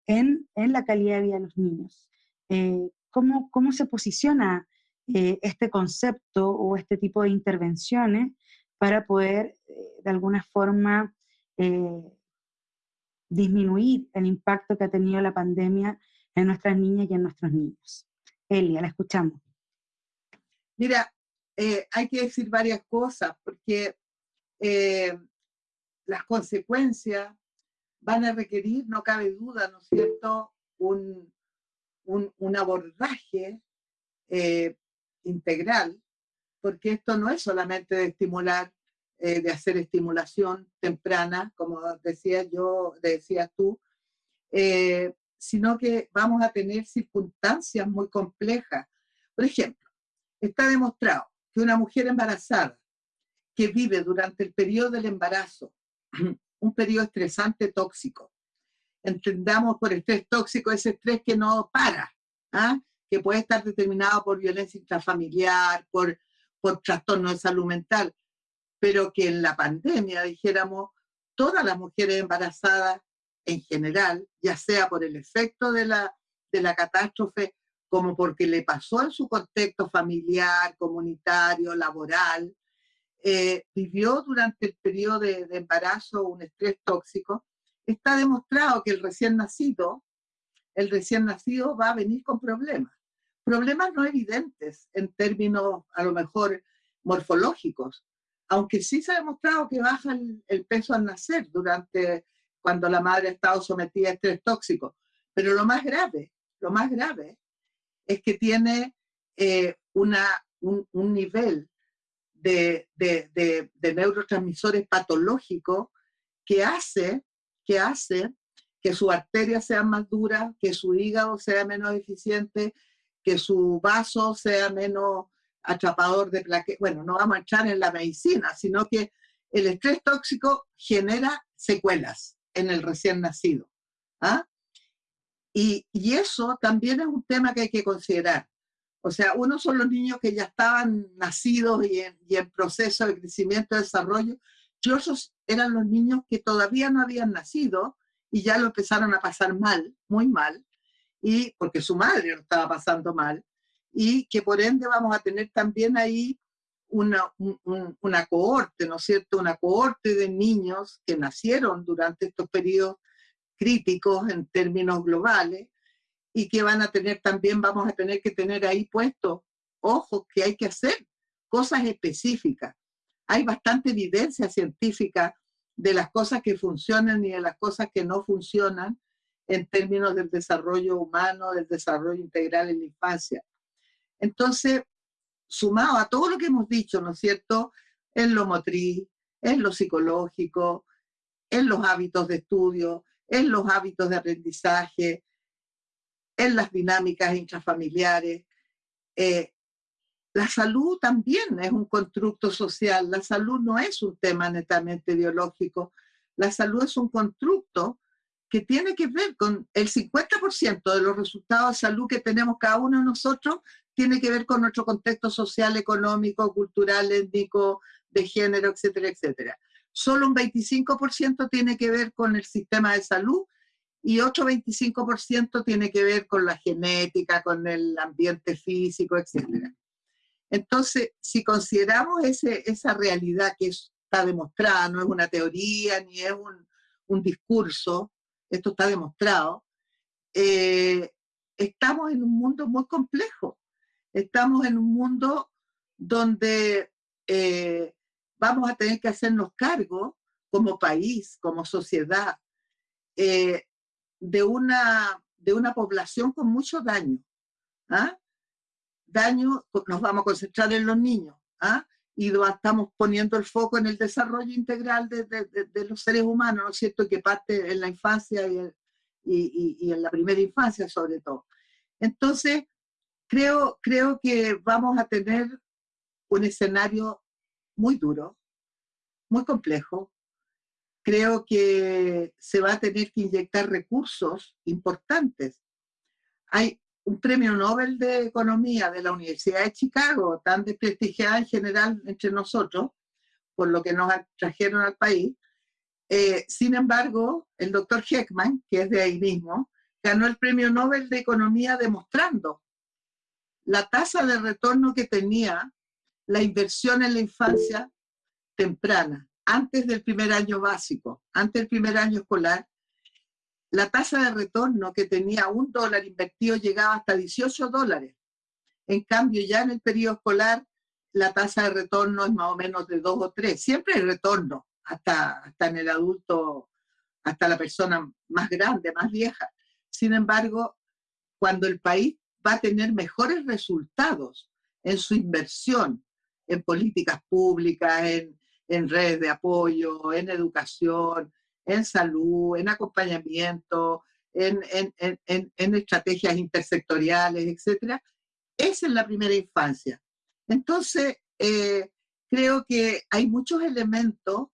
S1: en, la calidad de vida de los niños. Eh, ¿cómo, ¿cómo, se posiciona este concepto o este tipo de intervenciones para poder, de alguna forma, disminuir el impacto que ha tenido la pandemia en nuestras niñas y en nuestros niños. Elia, la escuchamos.
S2: Mira, eh, hay que decir varias cosas porque eh, las consecuencias van a requerir, no cabe duda, ¿no es cierto?, un, abordaje eh, integral, porque esto no es solamente de estimular, de hacer estimulación temprana, como decía yo, decías tú, sino que vamos a tener circunstancias muy complejas. Por ejemplo, está demostrado que una mujer embarazada que vive durante el periodo del embarazo, un periodo estresante tóxico, entendamos por estrés tóxico ese estrés que no para, ¿ah? que puede estar determinado por violencia intrafamiliar, por, por trastorno de salud mental, pero que en la pandemia, dijéramos, todas las mujeres embarazadas en general, ya sea por el efecto de la, de la catástrofe, como porque le pasó en su contexto familiar, comunitario, laboral, eh, vivió durante el periodo de, de, embarazo un estrés tóxico, está demostrado que el recién nacido, el recién nacido va a venir con problemas. Problemas no evidentes en términos a lo mejor morfológicos, aunque sí se ha demostrado que baja el, el peso al nacer durante cuando la madre ha estado sometida a estrés tóxico. Pero lo más grave, lo más grave es que tiene eh, una, un, nivel de, de, de, neurotransmisores patológicos que hace, que hace que su arteria sea más dura, que su hígado sea menos eficiente, que su vaso sea menos atrapador de plaquetas. Bueno, no vamos a echar en la medicina, sino que el estrés tóxico genera secuelas en el recién nacido. ¿ah? Y, y, eso también es un tema que hay que considerar. O sea, uno son los niños que ya estaban nacidos y en, proceso de crecimiento y desarrollo, y otros eran los niños que todavía no habían nacido y ya lo empezaron a pasar mal, muy mal, y porque su madre lo estaba pasando mal, y que por ende vamos a tener también ahí una, una cohorte, ¿no es cierto? Una cohorte de niños que nacieron durante estos periodos críticos en términos globales y que van a tener también, vamos a tener que tener ahí puesto, ojo, que hay que hacer cosas específicas. Hay bastante evidencia científica de las cosas que funcionan y de las cosas que no funcionan en términos del desarrollo humano, del desarrollo integral en la infancia. Entonces, sumado a todo lo que hemos dicho, ¿no es cierto?, en lo motriz, en lo psicológico, en los hábitos de estudio, en los hábitos de aprendizaje, en las dinámicas intrafamiliares, eh, la salud también es un constructo social, la salud no es un tema netamente biológico, la salud es un constructo que tiene que ver con el 50% de los resultados de salud que tenemos cada uno de nosotros, tiene que ver con nuestro contexto social, económico, cultural, étnico, de género, etcétera, etcétera. Solo un 25% tiene que ver con el sistema de salud y otro 25% tiene que ver con la genética, con el ambiente físico, etcétera. Entonces, si consideramos esa realidad que está demostrada, no es una teoría ni es un, un discurso, esto está demostrado, eh, estamos en un mundo muy complejo. Estamos en un mundo donde eh, vamos a tener que hacernos cargo como país, como sociedad, eh, de, una, de una población con mucho daño. ¿ah? daño, nos vamos a concentrar en los niños, ¿ah? y estamos poniendo el foco en el desarrollo integral de, de, los seres humanos, ¿no es cierto?, que parte en la infancia y, y, y, en la primera infancia sobre todo. Entonces, creo, creo que vamos a tener un escenario muy duro, muy complejo. Creo que se va a tener que inyectar recursos importantes. Hay un premio Nobel de Economía de la Universidad de Chicago, tan desprestigiada en general entre nosotros, por lo que nos trajeron al país. Eh, sin embargo, el doctor Heckman, que es de ahí mismo, ganó el premio Nobel de Economía demostrando la tasa de retorno que tenía la inversión en la infancia temprana, antes del primer año básico, antes del primer año escolar, la tasa de retorno que tenía un dólar invertido llegaba hasta 18 dólares. En cambio, ya en el periodo escolar, la tasa de retorno es más o menos de 2 o 3. Siempre hay retorno, hasta, hasta en el adulto, hasta la persona más grande, más vieja. Sin embargo, cuando el país va a tener mejores resultados en su inversión en políticas públicas, en, en redes de apoyo, en educación, en salud, en acompañamiento, en, estrategias intersectoriales, etc. Esa es la primera infancia. Entonces, eh, creo que hay muchos elementos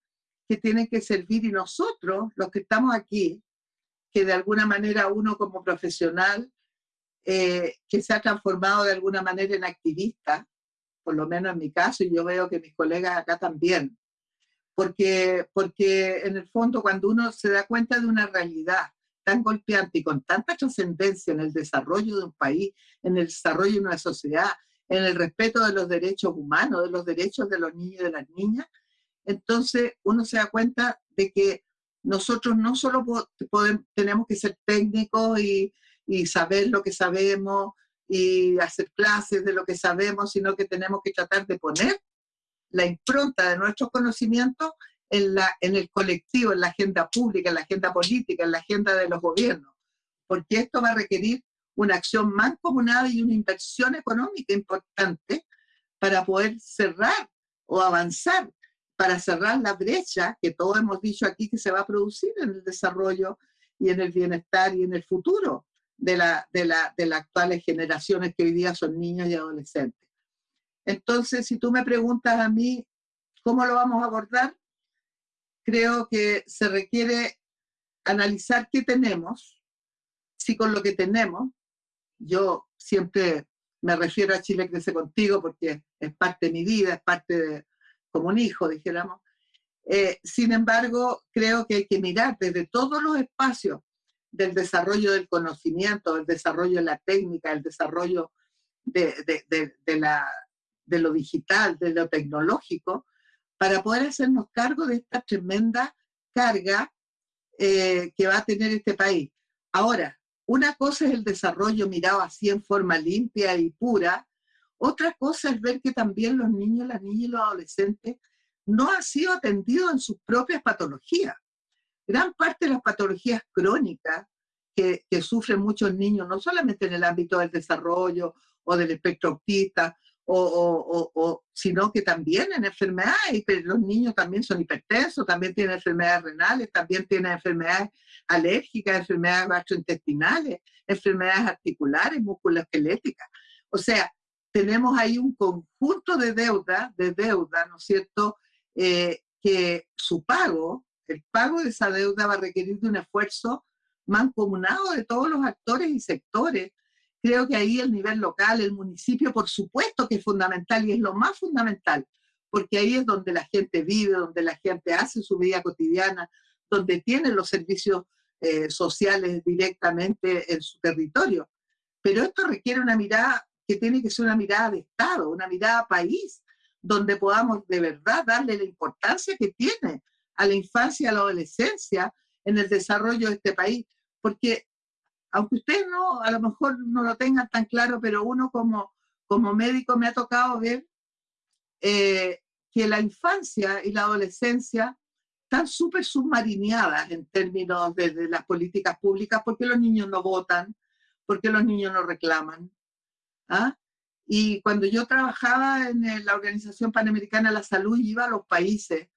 S2: que tienen que servir y nosotros, los que estamos aquí, que de alguna manera uno como profesional, eh, que se ha transformado de alguna manera en activista, por lo menos en mi caso, y yo veo que mis colegas acá también, porque, porque en el fondo cuando uno se da cuenta de una realidad tan golpeante y con tanta trascendencia en el desarrollo de un país, en el desarrollo de una sociedad, en el respeto de los derechos humanos, de los derechos de los niños y de las niñas, entonces uno se da cuenta de que nosotros no solo tenemos que ser técnicos y, y saber lo que sabemos y hacer clases de lo que sabemos, sino que tenemos que tratar de poner la impronta de nuestros conocimientos en, la, en el colectivo, en la agenda pública, en la agenda política, en la agenda de los gobiernos, porque esto va a requerir una acción mancomunada y una inversión económica importante para poder cerrar o avanzar, para cerrar la brecha que todos hemos dicho aquí que se va a producir en el desarrollo y en el bienestar y en el futuro de, la, de, la, de las actuales generaciones que hoy día son niños y adolescentes. Entonces, si tú me preguntas a mí cómo lo vamos a abordar, creo que se requiere analizar qué tenemos, si con lo que tenemos, yo siempre me refiero a Chile Crece Contigo porque es parte de mi vida, es parte de, como un hijo, dijéramos. Eh, sin embargo, creo que hay que mirar desde todos los espacios del desarrollo del conocimiento, del desarrollo de la técnica, el desarrollo de, de lo digital, de lo tecnológico, para poder hacernos cargo de esta tremenda carga eh, que va a tener este país. Ahora, una cosa es el desarrollo mirado así en forma limpia y pura, otra cosa es ver que también los niños, las niñas y los adolescentes no han sido atendidos en sus propias patologías. Gran parte de las patologías crónicas que, que sufren muchos niños, no solamente en el ámbito del desarrollo o del espectro autista o, sino que también en enfermedades, los niños también son hipertensos, también tienen enfermedades renales, también tienen enfermedades alérgicas, enfermedades gastrointestinales, enfermedades articulares, musculoesqueléticas. O sea, tenemos ahí un conjunto de deuda, de deuda, ¿no es cierto?, eh, que su pago, el pago de esa deuda va a requerir de un esfuerzo mancomunado de todos los actores y sectores. Creo que ahí el nivel local, el municipio, por supuesto que es fundamental y es lo más fundamental, porque ahí es donde la gente vive, donde la gente hace su vida cotidiana, donde tiene los servicios eh, sociales directamente en su territorio. Pero esto requiere una mirada que tiene que ser una mirada de Estado, una mirada país, donde podamos de verdad darle la importancia que tiene a la infancia a la adolescencia en el desarrollo de este país. Porque aunque ustedes no, a lo mejor no lo tengan tan claro, pero uno como, como médico me ha tocado ver eh, que la infancia y la adolescencia están súper submarineadas en términos de, las políticas públicas porque los niños no votan, porque los niños no reclaman. ¿ah? Y cuando yo trabajaba en la Organización Panamericana de la Salud, iba a los países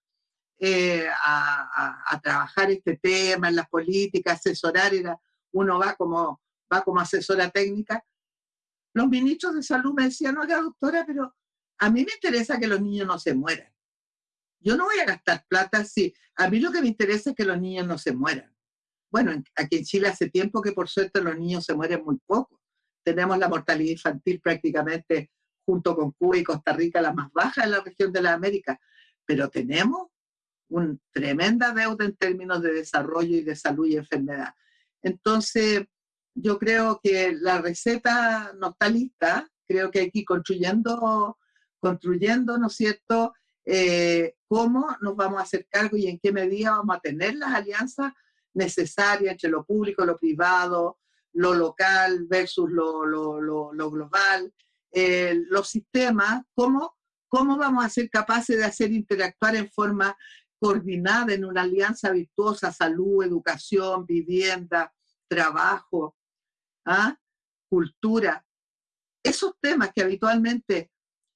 S2: eh, a, trabajar este tema en las políticas, asesorar, era, uno va como, va como asesora técnica. Los ministros de salud me decían, oiga doctora, pero a mí me interesa que los niños no se mueran. Yo no voy a gastar plata si a mí lo que me interesa es que los niños no se mueran. Bueno, aquí en Chile hace tiempo que por suerte los niños se mueren muy poco. Tenemos la mortalidad infantil prácticamente junto con Cuba y Costa Rica la más baja en la región de la América, pero tenemos una tremenda deuda en términos de desarrollo y de salud y enfermedad. Entonces, yo creo que la receta no está lista, creo que ir construyendo, construyendo, ¿no es cierto?, eh, cómo nos vamos a hacer cargo y en qué medida vamos a tener las alianzas necesarias entre lo público, lo privado, lo local versus lo, global, eh, los sistemas, cómo, cómo vamos a ser capaces de hacer interactuar en forma coordinada en una alianza virtuosa, salud, educación, vivienda, trabajo, ¿ah? cultura. Esos temas que habitualmente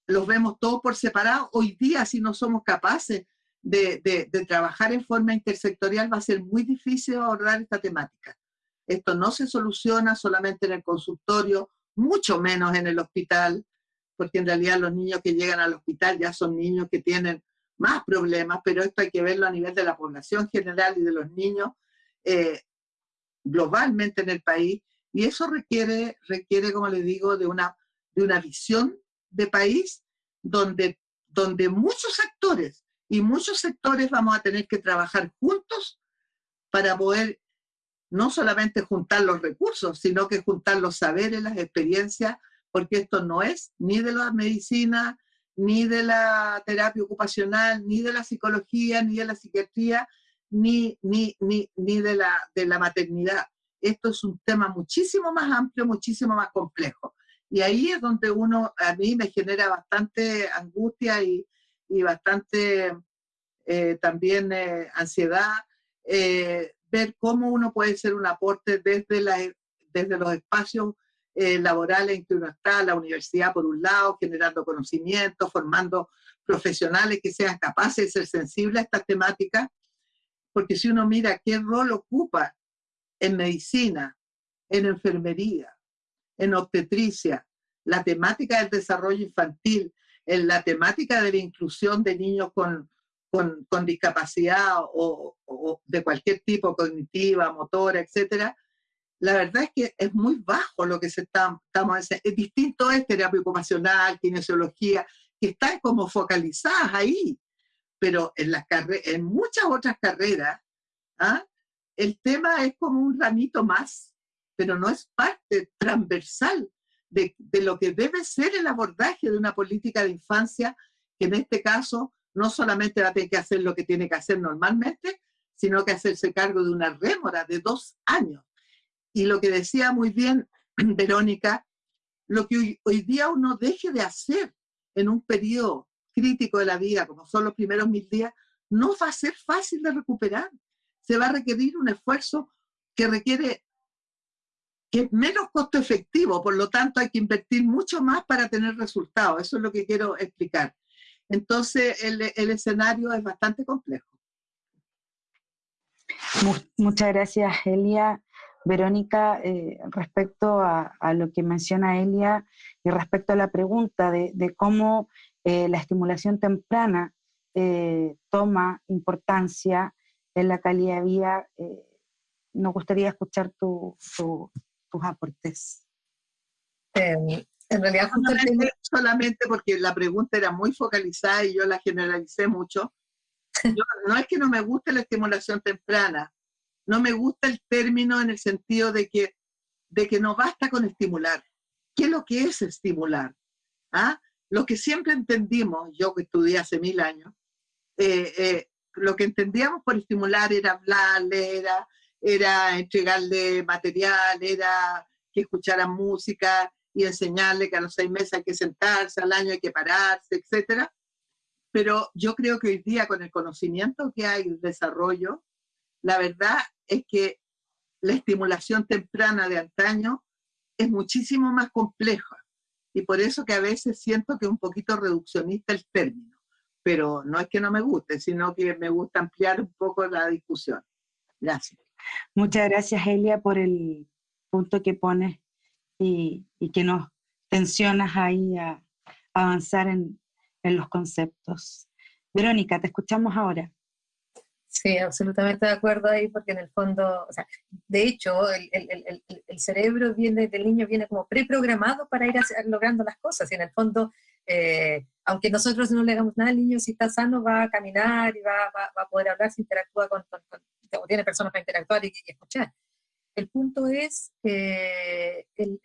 S2: los vemos todos por separado. Hoy día, si no somos capaces de, trabajar en forma intersectorial, va a ser muy difícil abordar esta temática. Esto no se soluciona solamente en el consultorio, mucho menos en el hospital, porque en realidad los niños que llegan al hospital ya son niños que tienen más problemas, pero esto hay que verlo a nivel de la población general y de los niños eh, globalmente en el país, y eso requiere, requiere como les digo, de una, de una visión de país donde, donde muchos actores y muchos sectores vamos a tener que trabajar juntos para poder no solamente juntar los recursos, sino que juntar los saberes, las experiencias, porque esto no es ni de la medicina, ni de la terapia ocupacional, ni de la psicología, ni de la psiquiatría, ni, ni, ni, ni de, la, de la maternidad. Esto es un tema muchísimo más amplio, muchísimo más complejo. Y ahí es donde uno, a mí me genera bastante angustia y, bastante eh, también eh, ansiedad eh, ver cómo uno puede ser un aporte desde, la, desde los espacios laborales en que uno está, la universidad por un lado, generando conocimiento, formando profesionales que sean capaces de ser sensibles a estas temáticas, porque si uno mira qué rol ocupa en medicina, en enfermería, en obstetricia, la temática del desarrollo infantil, en la temática de la inclusión de niños con, con, discapacidad o, de cualquier tipo, cognitiva, motora, etcétera, la verdad es que es muy bajo lo que se está, estamos es distinto es terapia ocupacional, kinesiología, que están como focalizadas ahí, pero en, las en muchas otras carreras, ¿ah? el tema es como un ramito más pero no es parte transversal de, lo que debe ser el abordaje de una política de infancia, que en este caso no solamente va a tener que hacer lo que tiene que hacer normalmente, sino que hacerse cargo de una rémora de dos años. Y lo que decía muy bien Verónica, lo que hoy, día uno deje de hacer en un periodo crítico de la vida, como son los primeros mil días, no va a ser fácil de recuperar. Se va a requerir un esfuerzo que requiere que es menos costo efectivo, por lo tanto hay que invertir mucho más para tener resultados. Eso es lo que quiero explicar. Entonces, el, el escenario es bastante complejo.
S1: Muchas gracias, Elia. Verónica, eh, respecto a, lo que menciona Elia y respecto a la pregunta de, cómo eh, la estimulación temprana eh, toma importancia en la calidad de vida, nos gustaría escuchar tus aportes.
S2: en realidad, solamente, solamente, porque la pregunta era muy focalizada y yo la generalicé mucho. no es que no me guste la estimulación temprana, no me gusta el término en el sentido de que, de que no basta con estimular. ¿Qué es lo que es estimular? ¿Ah? Lo que siempre entendimos, yo que estudié hace mil años, eh, eh, lo que entendíamos por estimular era hablarle, era, era entregarle material, era que escucharan música y enseñarle que a los seis meses hay que sentarse, al año hay que pararse, etc. Pero yo creo que hoy día con el conocimiento que hay, el desarrollo, la verdad es que la estimulación temprana de antaño es muchísimo más compleja y por eso que a veces siento que es un poquito reduccionista el término, pero no es que no me guste, sino que me gusta ampliar un poco la discusión. Gracias.
S1: Muchas gracias, Elia, por el punto que pones y, que nos tensionas ahí a, avanzar en los conceptos. Verónica, te escuchamos ahora.
S3: Sí, absolutamente de acuerdo ahí, porque en el fondo, o sea, de hecho, el, el, el, cerebro viene, del niño viene como preprogramado para ir logrando las cosas, y en el fondo, eh, aunque nosotros no le hagamos nada al niño, si está sano va a caminar y va, va, va a poder hablar, se interactúa con, o tiene personas para interactuar y, escuchar. El punto es eh, el,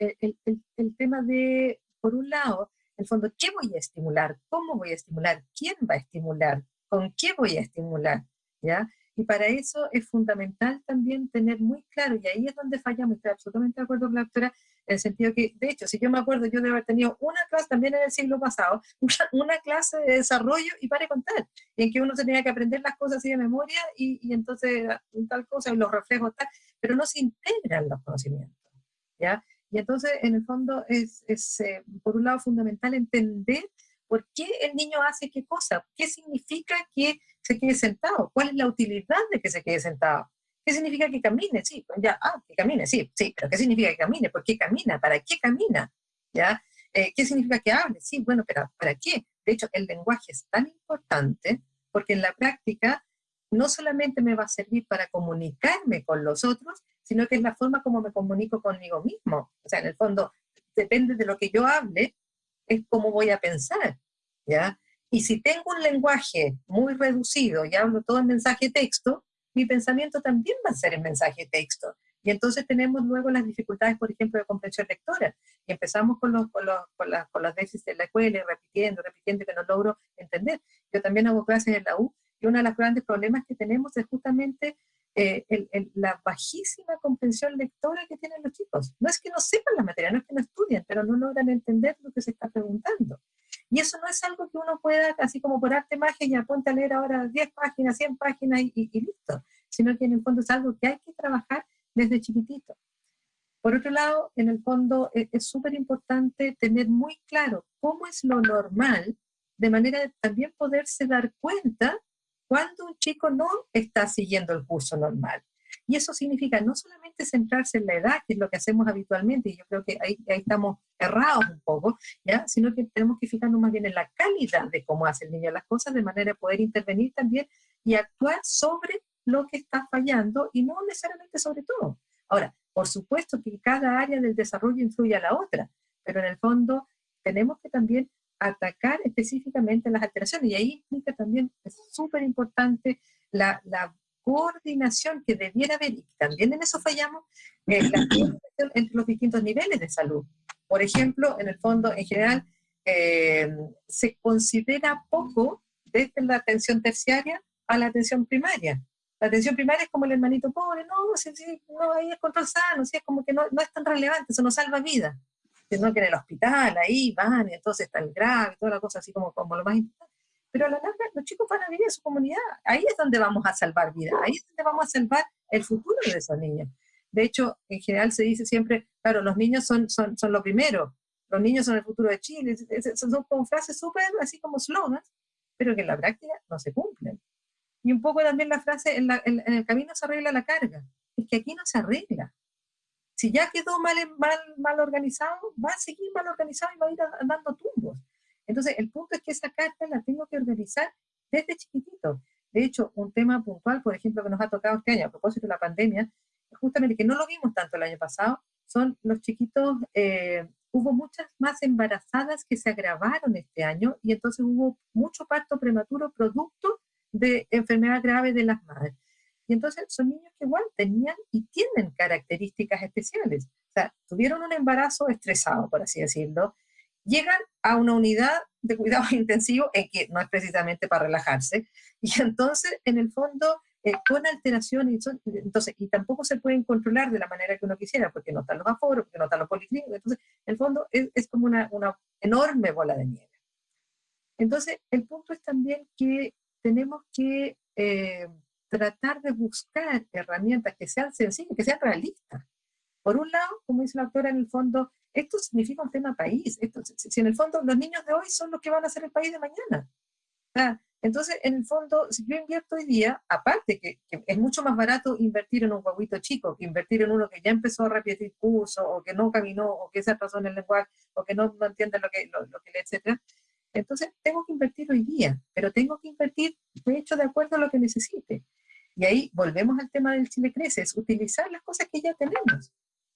S3: el tema de, por un lado, el fondo, ¿qué voy a estimular? ¿Cómo voy a estimular? ¿Quién va a estimular? ¿Con qué voy a estimular? ¿Ya? Y para eso es fundamental también tener muy claro, y ahí es donde fallamos, estoy absolutamente de acuerdo con la doctora, en el sentido que, de hecho, si yo me acuerdo, yo de haber tenido una clase también en el siglo pasado, una, clase de desarrollo y para contar, en que uno tenía que aprender las cosas así de memoria y, y entonces tal cosa, los reflejos tal, pero no se integran los conocimientos, ¿ya? Y entonces, en el fondo, es, es eh, por un lado fundamental entender por qué el niño hace qué cosa, qué significa que se quede sentado, cuál es la utilidad de que se quede sentado. ¿Qué significa que camine? Sí, pues ya, ah, que camine, sí, sí, pero ¿qué significa que camine? ¿Por qué camina? ¿Para qué camina? ¿Ya? Eh, ¿Qué significa que hable? Sí, bueno, pero ¿para qué? De hecho, el lenguaje es tan importante porque en la práctica no solamente me va a servir para comunicarme con los otros, sino que es la forma como me comunico conmigo mismo. O sea, en el fondo, depende de lo que yo hable, es cómo voy a pensar, ¿ya? Y si tengo un lenguaje muy reducido y hablo todo en mensaje texto, mi pensamiento también va a ser en mensaje texto. Y entonces tenemos luego las dificultades, por ejemplo, de comprensión lectora. Y empezamos con, los, con, los, con, las, con las déficits de la escuela, repitiendo, repitiendo, que no logro entender. Yo también hago clases en la U, y uno de los grandes problemas que tenemos es justamente eh, la bajísima comprensión lectora que tienen los chicos. No es que no sepan la materia, no es que no estudien, pero no logran entender lo que se está preguntando. Y eso no es algo que uno pueda, así como por arte magia, y a leer ahora 10 páginas, 100 páginas y, listo, sino que en el fondo es algo que hay que trabajar desde chiquitito. Por otro lado, en el fondo e, es súper importante tener muy claro cómo es lo normal, de manera de también poderse dar cuenta cuando un chico no está siguiendo el curso normal. Y eso significa no solamente centrarse en la edad, que es lo que hacemos habitualmente, y yo creo que ahí, estamos errados un poco, ¿ya? sino que tenemos que fijarnos más bien en la calidad de cómo hace el niño las cosas, de manera de poder intervenir también y actuar sobre lo que está fallando y no necesariamente sobre todo. Ahora, por supuesto que cada área del desarrollo influye a la otra, pero en el fondo tenemos que también atacar específicamente las alteraciones. Y ahí implica también, es súper importante, la, la, coordinación que debiera haber, y también en eso fallamos, eh, la coordinación entre los distintos niveles de salud. Por ejemplo, en el fondo, en general, eh, se considera poco desde la atención terciaria a la atención primaria. La atención primaria es como el hermanito pobre, no, sí, sí, no, ahí es control sano, sí, es como que no, no es tan relevante, eso no salva vida sino que en el hospital, ahí van, y entonces está el grave, toda la cosa así como, como lo más importante. Pero a la larga los chicos van a vivir en su comunidad, ahí es donde vamos a salvar vida, ahí es donde vamos a salvar el futuro de esos niños. De hecho, en general se dice siempre, claro, los niños son, son, son lo primero, los niños son el futuro de Chile, son como frases súper así como slogans, pero que en la práctica no se cumplen. Y un poco también la frase, en, en, el camino se arregla la carga, es que aquí no se arregla, si ya quedó mal, mal, mal organizado, va a seguir mal organizado y va a ir dando tumbos. Entonces, el punto es que esa carta la tengo que organizar desde chiquitito. De hecho, un tema puntual, por ejemplo, que nos ha tocado este año a propósito de la pandemia, justamente que no lo vimos tanto el año pasado, son los chiquitos, eh, hubo muchas más embarazadas que se agravaron este año y entonces hubo mucho parto prematuro producto de enfermedad grave de las madres. Y entonces son niños que igual tenían y tienen características especiales. O sea, tuvieron un embarazo estresado, por así decirlo, llegan a una unidad de cuidado intensivo en que no es precisamente para relajarse, y entonces, en el fondo, eh, con alteraciones, entonces, y tampoco se pueden controlar de la manera que uno quisiera, porque no están los aforos, porque no están los policlínicos, entonces, en el fondo, es, es como una, una, enorme bola de nieve. Entonces, el punto es también que tenemos que eh, tratar de buscar herramientas que sean sencillas, que sean realistas. Por un lado, como dice la autora, en el fondo, esto significa un tema país. Esto, si en el fondo los niños de hoy son los que van a ser el país de mañana. entonces, en el fondo, si yo invierto hoy día, aparte que, es mucho más barato invertir en un guaguito chico que invertir en uno que ya empezó a repetir curso, o que no caminó, o que se atrasó en el lenguaje, o que no, entiende lo que, lo, que le, etcétera. Entonces, tengo que invertir hoy día, pero tengo que invertir, de hecho, de acuerdo a lo que necesite. Y ahí volvemos al tema del Chile Crece, es utilizar las cosas que ya tenemos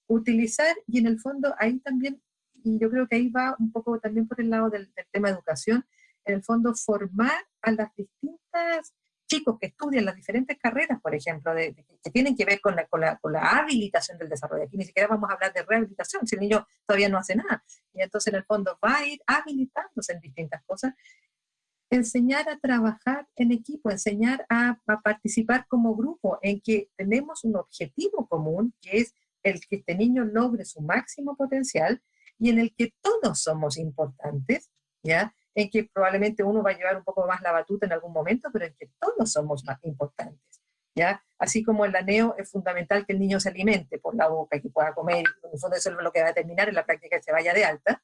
S3: utilizar y en el fondo ahí también, y yo creo que ahí va un poco también por el lado del, tema de educación, en el fondo formar a las distintas chicos que estudian las diferentes carreras, por ejemplo, de, que tienen que ver con la, con, la, con la, habilitación del desarrollo. Aquí ni siquiera vamos a hablar de rehabilitación, si el niño todavía no hace nada. Y entonces en el fondo va a ir habilitándose en distintas cosas. Enseñar a trabajar en equipo, enseñar a, participar como grupo, en que tenemos un objetivo común, que es el que este niño logre su máximo potencial y en el que todos somos importantes, ¿ya? En que probablemente uno va a llevar un poco más la batuta en algún momento, pero en que todos somos más importantes, ¿ya? Así como el aneo es fundamental que el niño se alimente por la boca, que pueda comer, en el fondo eso es lo que va a determinar en la práctica que se vaya de alta,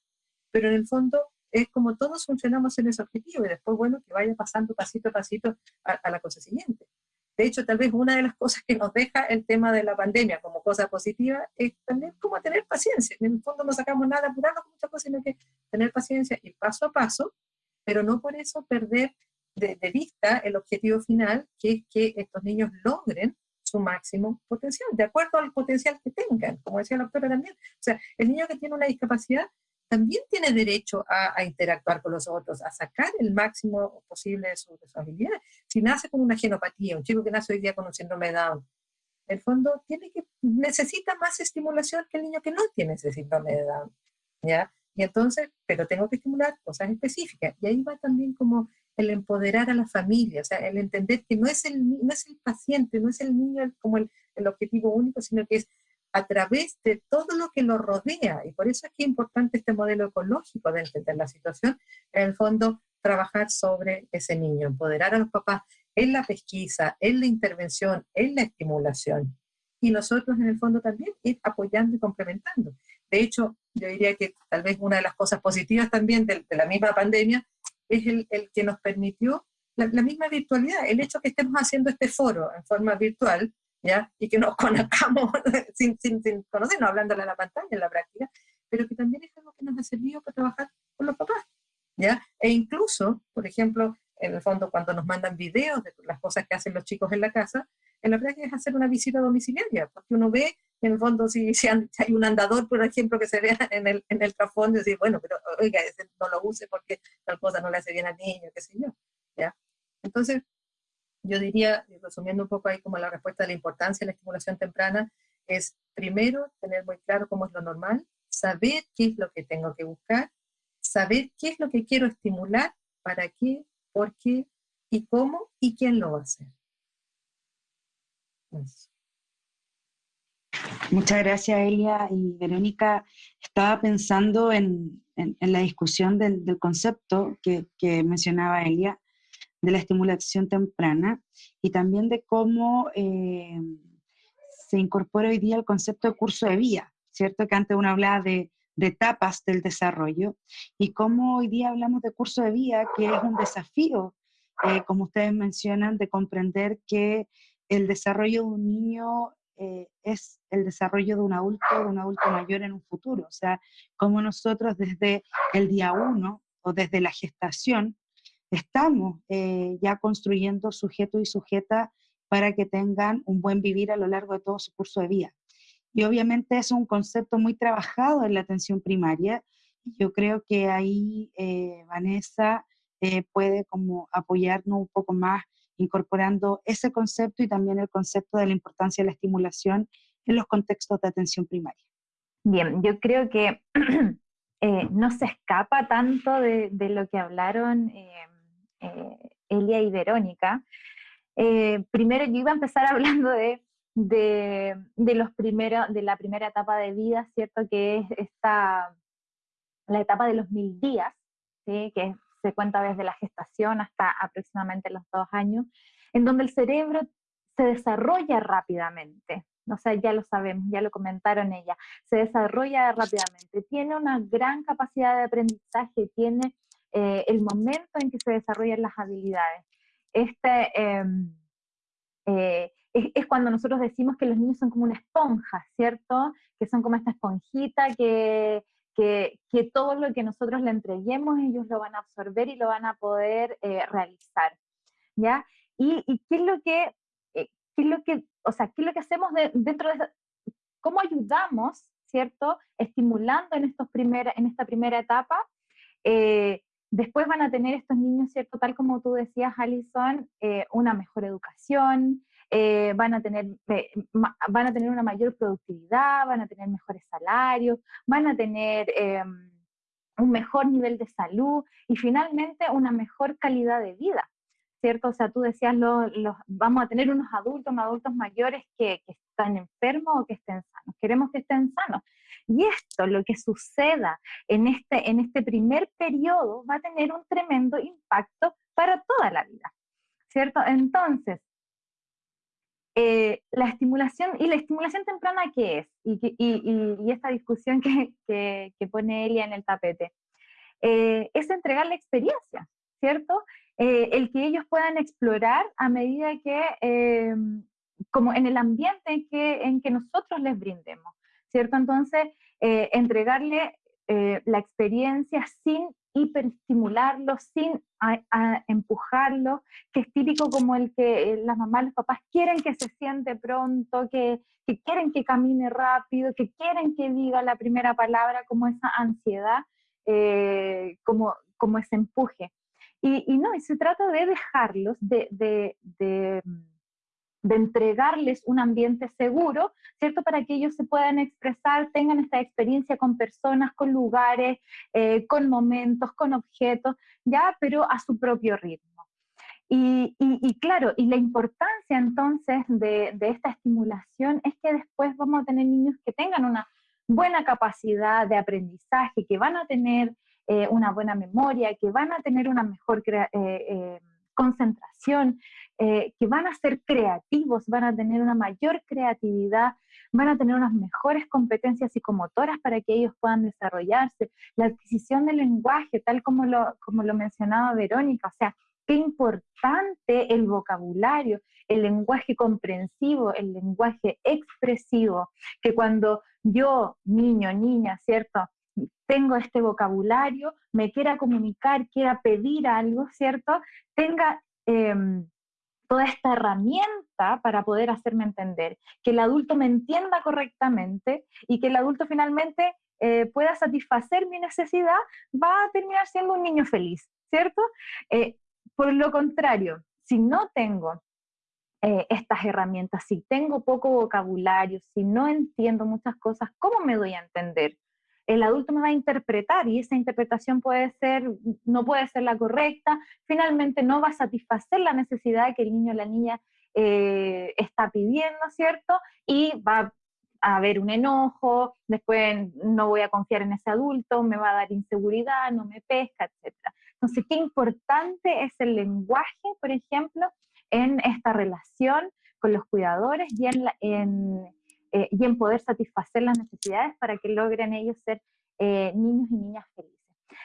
S3: pero en el fondo es como todos funcionamos en ese objetivo y después, bueno, que vaya pasando pasito a pasito a la cosa siguiente. De hecho, tal vez una de las cosas que nos deja el tema de la pandemia como cosa positiva es también como tener paciencia. En el fondo no sacamos nada apurarnos con muchas cosas, sino que tener paciencia y paso a paso, pero no por eso perder de, vista el objetivo final, que es que estos niños logren su máximo potencial, de acuerdo al potencial que tengan, como decía la doctora también. O sea, el niño que tiene una discapacidad también tiene derecho a, interactuar con los otros, a sacar el máximo posible de su, habilidad. Si nace con una genopatía, un chico que nace hoy día con un síndrome de Down, en el fondo tiene que, necesita más estimulación que el niño que no tiene ese síndrome de Down, ¿ya? Y entonces, pero tengo que estimular cosas específicas. Y ahí va también como el empoderar a la familia, o sea, el entender que no es el, no es el paciente, no es el niño como el, el objetivo único, sino que es a través de todo lo que lo rodea. Y por eso es que es importante este modelo ecológico de entender la situación, en el fondo trabajar sobre ese niño, empoderar a los papás en la pesquisa, en la intervención, en la estimulación. Y nosotros en el fondo también ir apoyando y complementando. De hecho, yo diría que tal vez una de las cosas positivas también de, la misma pandemia es el, que nos permitió la, la, misma virtualidad, el hecho que estemos haciendo este foro en forma virtual, y que nos conozcamos sin, sin, sin conocernos, hablándole a la pantalla en la práctica, pero que también es algo que nos ha servido para trabajar con los papás, ¿ya? E incluso, por ejemplo, en el fondo cuando nos mandan videos de las cosas que hacen los chicos en la casa, en la práctica es hacer una visita domiciliaria, porque uno ve, en el fondo, si, si hay un andador, por ejemplo, que se vea en el, en el trasfondo, y decir, bueno, pero oiga, ese no lo use porque tal cosa no le hace bien al niño, qué sé yo, ¿ya? Entonces, yo diría, resumiendo un poco ahí como la respuesta de la importancia de la estimulación temprana, es primero tener muy claro cómo es lo normal, saber qué es lo que tengo que buscar, saber qué es lo que quiero estimular, para qué, por qué y cómo y quién lo va a hacer.
S1: Muchas gracias, Elia y Verónica. Estaba pensando en, la discusión del, concepto que, que, mencionaba Elia, de la estimulación temprana y también de cómo eh, se incorpora hoy día el concepto de curso de vía, ¿cierto? Que antes uno hablaba de, etapas del desarrollo y cómo hoy día hablamos de curso de vía, que es un desafío, eh, como ustedes mencionan, de comprender que el desarrollo de un niño eh, es el desarrollo de un adulto, de un adulto mayor en un futuro. O sea, como nosotros desde el día uno o desde la gestación estamos eh, ya construyendo sujetos y sujetas para que tengan un buen vivir a lo largo de todo su curso de vida. Y obviamente es un concepto muy trabajado en la atención primaria. Yo creo que ahí eh, Vanessa eh, puede como apoyarnos un poco más incorporando ese concepto y también el concepto de la importancia de la estimulación en los contextos de atención primaria.
S4: Bien, yo creo que eh, no se escapa tanto de, lo que hablaron Elia y Verónica. primero yo iba a empezar hablando de de, los de la primera etapa de vida, ¿cierto? Que es esta, la etapa de los mil días, que se cuenta desde la gestación hasta aproximadamente los dos años, en donde el cerebro se desarrolla rápidamente. O sea, ya lo sabemos, ya lo comentaron ella, se desarrolla rápidamente, tiene una gran capacidad de aprendizaje, tiene eh, el momento en que se desarrollan las habilidades. Este, em, eh, es, cuando nosotros decimos que los niños son como una esponja, ¿cierto? Que son como esta esponjita que, que, todo lo que nosotros le entreguemos, ellos lo van a absorber y lo van a poder eh, realizar, ¿ya? Y, qué es lo que, eh, qué es lo que, o sea, qué es lo que hacemos dentro de cómo ayudamos, ¿cierto? Estimulando en, estos en esta primera etapa. Eh, después van a tener estos niños, ¿cierto? Tal como tú decías, Alison, una mejor educación, eh, van, a tener, van a tener una mayor productividad, van a tener mejores salarios, van a tener un mejor nivel de salud y finalmente una mejor calidad de vida. ¿Cierto? O sea, tú decías, lo, vamos a tener unos adultos, adultos mayores que, que están enfermos o que estén sanos. Queremos que estén sanos. Y esto, lo que suceda en este, en este primer periodo, va a tener un tremendo impacto para toda la vida, ¿cierto? Entonces, eh, la estimulación, ¿y la estimulación temprana qué es? Y, esta discusión que, pone Elia en el tapete. Eh, es entregar la experiencia, ¿cierto? Eh, el que ellos puedan explorar a medida que, como en el ambiente que, en que nosotros les brindemos, ¿cierto? Entonces, entregarle la experiencia sin hiperestimularlo, sin empujarlo, que es típico como el que eh, las mamás, los papás quieren que se siente pronto, que, quieren que camine rápido, que quieren que diga la primera palabra, como esa ansiedad, eh, como, como ese empuje. Y, no, y se trata de dejarlos, de, de de entregarles un ambiente seguro, ¿cierto? Para que ellos se puedan expresar, tengan esta experiencia con personas, con lugares, eh, con momentos, con objetos, ya, pero a su propio ritmo. Y, claro, y la importancia entonces de, esta estimulación es que después vamos a tener niños que tengan una buena capacidad de aprendizaje, que van a tener eh, una buena memoria, que van a tener una mejor eh, concentración, eh, que van a ser creativos, van a tener una mayor creatividad, van a tener unas mejores competencias psicomotoras para que ellos puedan desarrollarse. La adquisición del lenguaje, tal como lo, como lo mencionaba Verónica, o sea, qué importante el vocabulario, el lenguaje comprensivo, el lenguaje expresivo, que cuando yo, niño, niña, ¿cierto? Tengo este vocabulario, me quiera comunicar, quiera pedir algo, ¿cierto? Tenga em, toda esta herramienta para poder hacerme entender, que el adulto me entienda correctamente y que el adulto finalmente eh, pueda satisfacer mi necesidad, va a terminar siendo un niño feliz, ¿cierto? Eh, por lo contrario, si no tengo eh, estas herramientas, si tengo poco vocabulario, si no entiendo muchas cosas, ¿cómo me doy a entender? El adulto me va a interpretar y esa interpretación puede ser, no puede ser la correcta, finalmente no va a satisfacer la necesidad que el niño o la niña eh, está pidiendo, ¿cierto? Y va a haber un enojo, después no voy a confiar en ese adulto, me va a dar inseguridad, no me pesca, etc. Entonces, qué importante es el lenguaje, por ejemplo, en esta relación con los cuidadores y en, en eh, y en poder satisfacer las necesidades para que logren ellos ser eh, niños y niñas felices.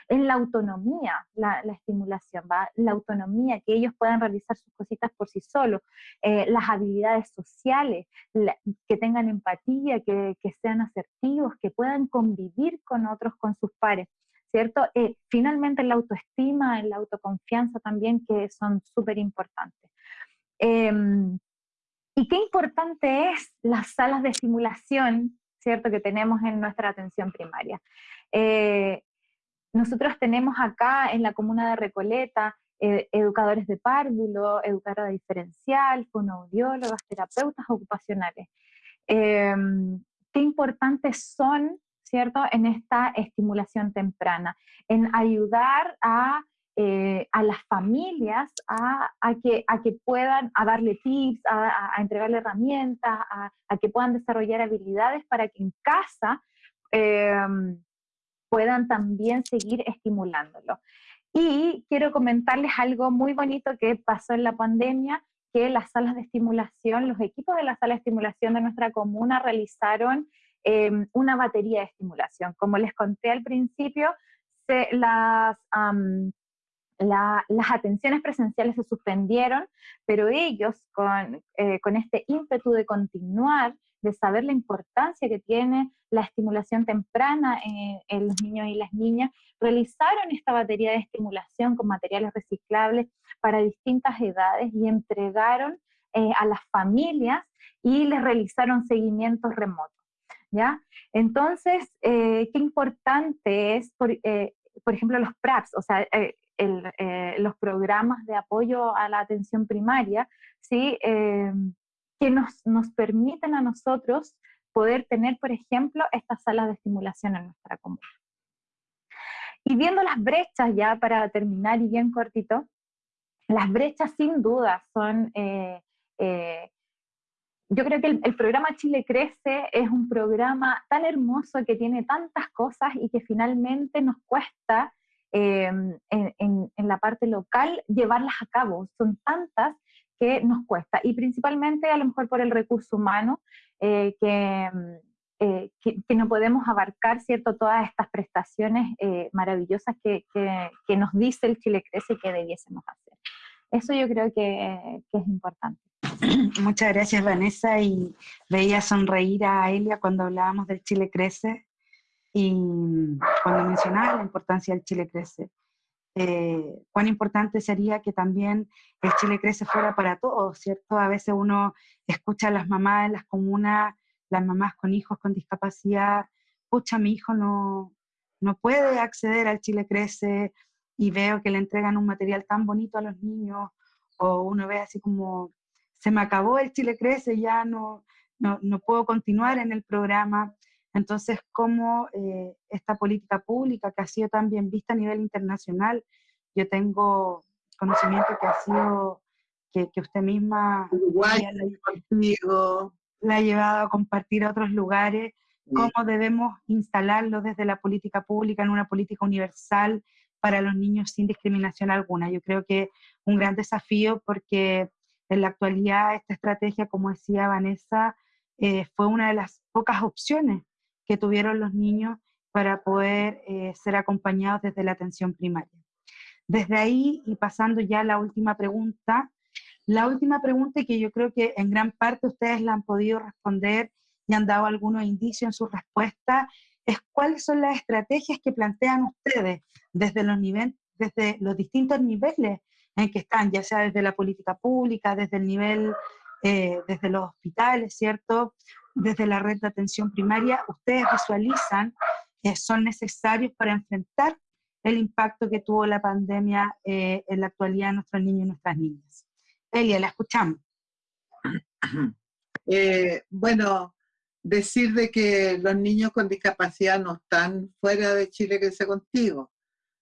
S4: en la autonomía, la, estimulación, ¿va? la autonomía, que ellos puedan realizar sus cositas por sí solos, eh, las habilidades sociales, que tengan empatía, que, sean asertivos, que puedan convivir con otros, con sus pares. ¿Cierto? Eh, finalmente la autoestima, la autoconfianza también, que son súper importantes. Em, y qué importante es las salas de estimulación, ¿cierto?, que tenemos en nuestra atención primaria. Eh, nosotros tenemos acá en la comuna de Recoleta eh, educadores de párvulo, educadora diferencial, fonoaudiólogas, terapeutas ocupacionales. Em, qué importantes son, ¿cierto?, en esta estimulación temprana, en ayudar a eh, a las familias a, que, a que puedan a darle tips, a, entregarle herramientas, a, que puedan desarrollar habilidades para que en casa em, puedan también seguir estimulándolo. Y quiero comentarles algo muy bonito que pasó en la pandemia, que las salas de estimulación, los equipos de la sala de estimulación de nuestra comuna realizaron em, una batería de estimulación. Como les conté al principio, se, las, las atenciones presenciales se suspendieron, pero ellos eh, con, este ímpetu de continuar, de saber la importancia que tiene la estimulación temprana en, los niños y las niñas, realizaron esta batería de estimulación con materiales reciclables para distintas edades y entregaron eh, a las familias y les realizaron seguimientos remotos. ¿Ya? Entonces, eh, qué importante es, por, por ejemplo, los PRAPS, o sea, eh, los programas de apoyo a la atención primaria, ¿sí? Eh, que nos, nos permiten a nosotros poder tener, por ejemplo, estas salas de estimulación en nuestra comunidad. Y viendo las brechas ya para terminar y bien cortito, las brechas sin duda son, eh, yo creo que el, programa Chile Crece es un programa tan hermoso que tiene tantas cosas y que finalmente nos cuesta Em, en, la parte local llevarlas a cabo. Son tantas que nos cuesta, y principalmente a lo mejor por el recurso humano, eh, em, eh, que, que, no podemos abarcar ¿cierto? todas estas prestaciones eh, maravillosas que, que, nos dice el Chile Crece que debiésemos hacer. Eso yo creo que, que es importante.
S1: Muchas gracias Vanessa y veía sonreír a Elia cuando hablábamos del Chile Crece y cuando mencionaba la importancia del Chile Crece, eh, cuán importante sería que también el Chile Crece fuera para todos, ¿cierto? A veces uno escucha a las mamás en las comunas, las mamás con hijos con discapacidad, escucha, mi hijo no, no puede acceder al Chile Crece y veo que le entregan un material tan bonito a los niños, o uno ve así como, se me acabó el Chile Crece, ya no, no, no puedo continuar en el programa. Entonces, cómo eh, esta política pública que ha sido tan bien vista a nivel internacional, yo tengo conocimiento que ha sido, que, usted misma la, ha llevado a compartir a otros lugares, cómo debemos instalarlo desde la política pública en una política universal para los niños sin discriminación alguna. Yo creo que un gran desafío porque en la actualidad esta estrategia, como decía Vanessa, eh, fue una de las pocas opciones que tuvieron los niños para poder eh, ser acompañados desde la atención primaria. Desde ahí, y pasando ya a la última pregunta, la última pregunta que yo creo que en gran parte ustedes la han podido responder y han dado algunos indicios en su respuesta, es cuáles son las estrategias que plantean ustedes desde los, desde los distintos niveles en que están, ya sea desde la política pública, desde el nivel, eh, desde los hospitales, ¿cierto? Desde la red de atención primaria ustedes visualizan que son necesarios para enfrentar el impacto que tuvo la pandemia eh, en la actualidad de nuestros niños y nuestras niñas. Elia, la escuchamos.
S2: Eh, bueno, decir de que los niños con discapacidad no están fuera de Chile Crece Contigo.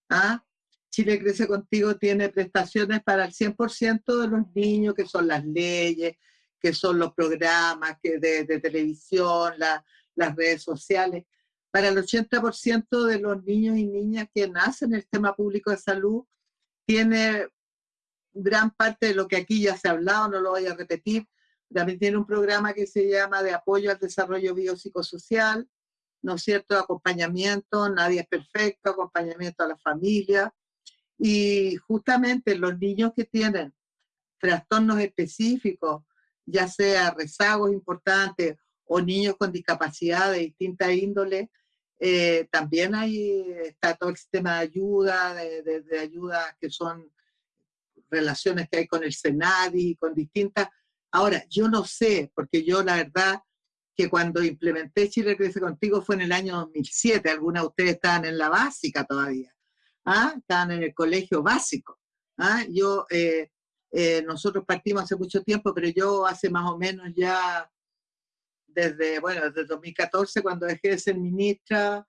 S2: ¿ah? Chile Crece Contigo tiene prestaciones para el 100% de los niños, que son las leyes, que son los programas que de, televisión, las redes sociales. Para el 80% de los niños y niñas que nacen en el sistema público de salud, tiene gran parte de lo que aquí ya se ha hablado, no lo voy a repetir, también tiene un programa que se llama de apoyo al desarrollo biopsicosocial, ¿no es cierto?, acompañamiento, nadie es perfecto, acompañamiento a la familia. Y justamente los niños que tienen trastornos específicos, ya sea rezagos importantes o niños con discapacidad de distinta índole, eh, también hay, está todo el sistema de ayuda, de, de, ayuda que son relaciones que hay con el Senadi, con distintas. Ahora, yo no sé, porque yo la verdad que cuando implementé Chile Crece Contigo fue en el año 2007, algunas de ustedes estaban en la básica todavía, ¿ah? estaban en el colegio básico. ¿ah? Yo, eh, eh, nosotros partimos hace mucho tiempo, pero yo hace más o menos ya desde, bueno, desde 2014, cuando dejé de ser ministra,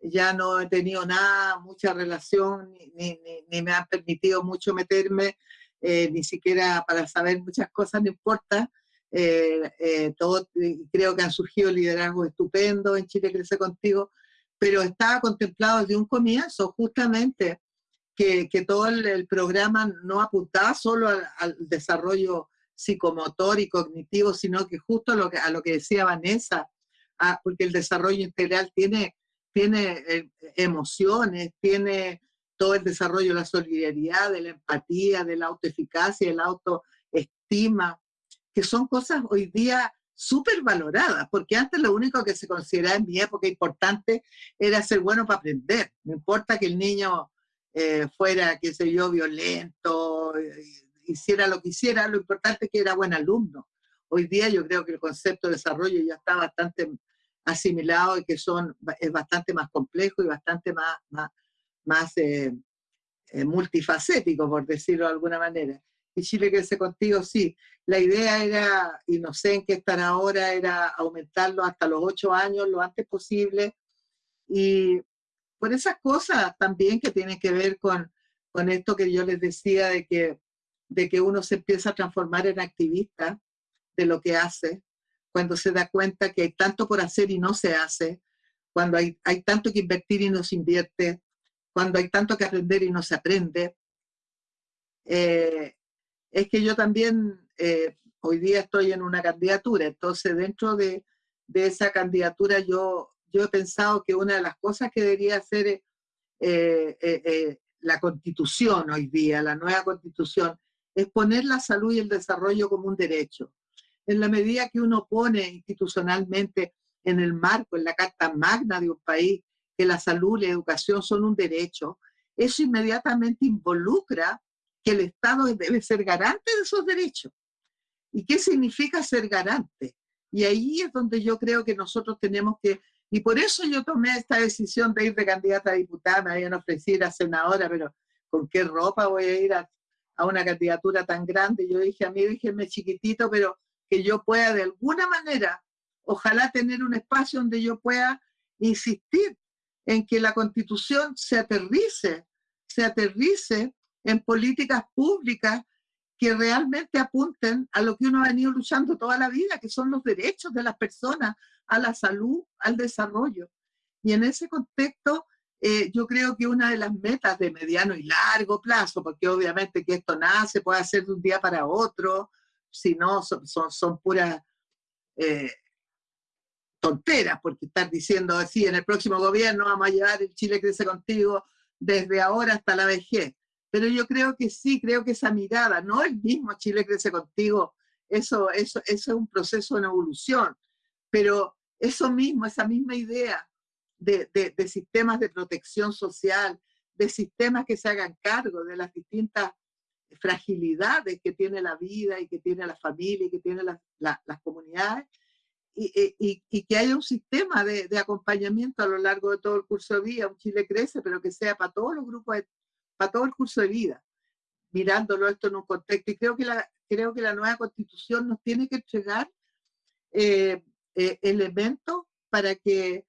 S2: ya no he tenido nada, mucha relación, ni, ni, me han permitido mucho meterme, eh, ni siquiera para saber muchas cosas, no importa. Eh, eh, todo, creo que han surgido liderazgos estupendos en Chile Crece Contigo, pero estaba contemplado desde un comienzo justamente que, todo el, programa no apuntaba solo al, desarrollo psicomotor y cognitivo, sino que justo a lo que, a lo que decía Vanessa, porque el desarrollo integral tiene, tiene eh, emociones, tiene todo el desarrollo de la solidaridad, de la empatía, de la autoeficacia, de la autoestima, que son cosas hoy día súper valoradas, porque antes lo único que se consideraba en mi época importante era ser bueno para aprender. No importa que el niño eh, fuera, qué sé yo, violento, hiciera lo que hiciera, lo importante es que era buen alumno. Hoy día yo creo que el concepto de desarrollo ya está bastante asimilado y que son, es bastante más complejo y bastante más, más, más eh, eh, multifacético, por decirlo de alguna manera. Y Chile Crece Contigo, sí. La idea era, y no sé en qué están ahora, era aumentarlo hasta los ocho años lo antes posible. Y por esas cosas también que tienen que ver con, con esto que yo les decía de que de que uno se empieza a transformar en activista de lo que hace, cuando se da cuenta que hay tanto por hacer y no se hace, cuando hay, hay tanto que invertir y no se invierte, cuando hay tanto que aprender y no se aprende. Eh, es que yo también eh, hoy día estoy en una candidatura, entonces dentro de, de, esa candidatura yo, yo he pensado que una de las cosas que debería hacer eh, la constitución hoy día, la nueva constitución, es poner la salud y el desarrollo como un derecho. En la medida que uno pone institucionalmente en el marco, en la carta magna de un país, que la salud y la educación son un derecho, eso inmediatamente involucra que el Estado debe ser garante de esos derechos. ¿Y qué significa ser garante? Y ahí es donde yo creo que nosotros tenemos que, y por eso yo tomé esta decisión de ir de candidata a diputada, me habían ofrecido a senadora, pero ¿con qué ropa voy a ir a a una candidatura tan grande. Yo dije, a mí déjenme chiquitito, pero que yo pueda de alguna manera, ojalá tener un espacio donde yo pueda insistir en que la constitución se aterrice, se aterrice en políticas públicas que realmente apunten a lo que uno ha venido luchando toda la vida, que son los derechos de las personas a la salud, al desarrollo. Y en ese contexto, eh, yo creo que una de las metas de mediano y largo plazo, porque obviamente que esto nace, puede hacer de un día para otro, si no, son, son, puras eh, tonteras, porque estar diciendo así, en el próximo gobierno vamos a llevar el Chile Crece Contigo desde ahora hasta la vejez. Pero yo creo que sí, creo que esa mirada, no el mismo Chile Crece Contigo, eso, eso, eso es un proceso en evolución, pero eso mismo, esa misma idea de, sistemas de protección social, de sistemas que se hagan cargo de las distintas fragilidades que tiene la vida y que tiene la familia y que tiene las comunidades, y, que haya un sistema de, acompañamiento a lo largo de todo el curso de vida. Un Chile crece, pero que sea para todos los grupos, para todo el curso de vida, mirándolo esto en un contexto. Y creo que la, creo que la nueva constitución nos tiene que entregar eh, eh, elementos para que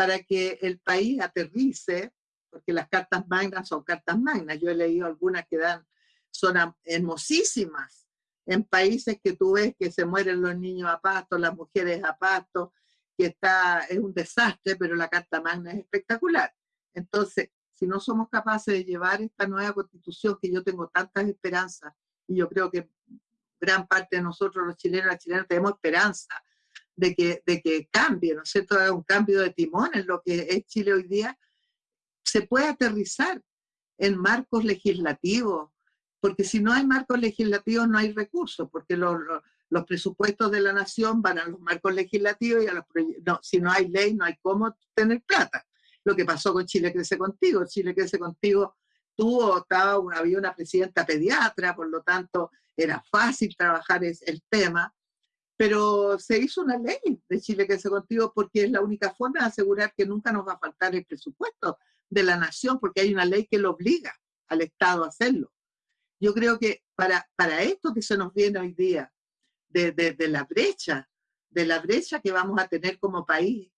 S2: para que el país aterrice, porque las cartas magnas son cartas magnas. Yo he leído algunas que dan, son hermosísimas en países que tú ves que se mueren los niños a pasto, las mujeres a pasto, que está, es un desastre, pero la carta magna es espectacular. Entonces, si no somos capaces de llevar esta nueva constitución, que yo tengo tantas esperanzas, y yo creo que gran parte de nosotros los chilenos las chilenas tenemos esperanza de que, de que cambie, ¿no es cierto?, un cambio de timón en lo que es Chile hoy día, se puede aterrizar en marcos legislativos, porque si no hay marcos legislativos no hay recursos, porque los, los, presupuestos de la nación van a los marcos legislativos y a los no, si no hay ley no hay cómo tener plata. Lo que pasó con Chile Crece Contigo, Chile Crece Contigo tuvo, estaba, había una presidenta pediatra, por lo tanto era fácil trabajar el tema, pero se hizo una ley de Chile Crece Contigo porque es la única forma de asegurar que nunca nos va a faltar el presupuesto de la nación, porque hay una ley que lo obliga al Estado a hacerlo. Yo creo que para, para esto que se nos viene hoy día, de, de, la brecha, de la brecha que vamos a tener como país,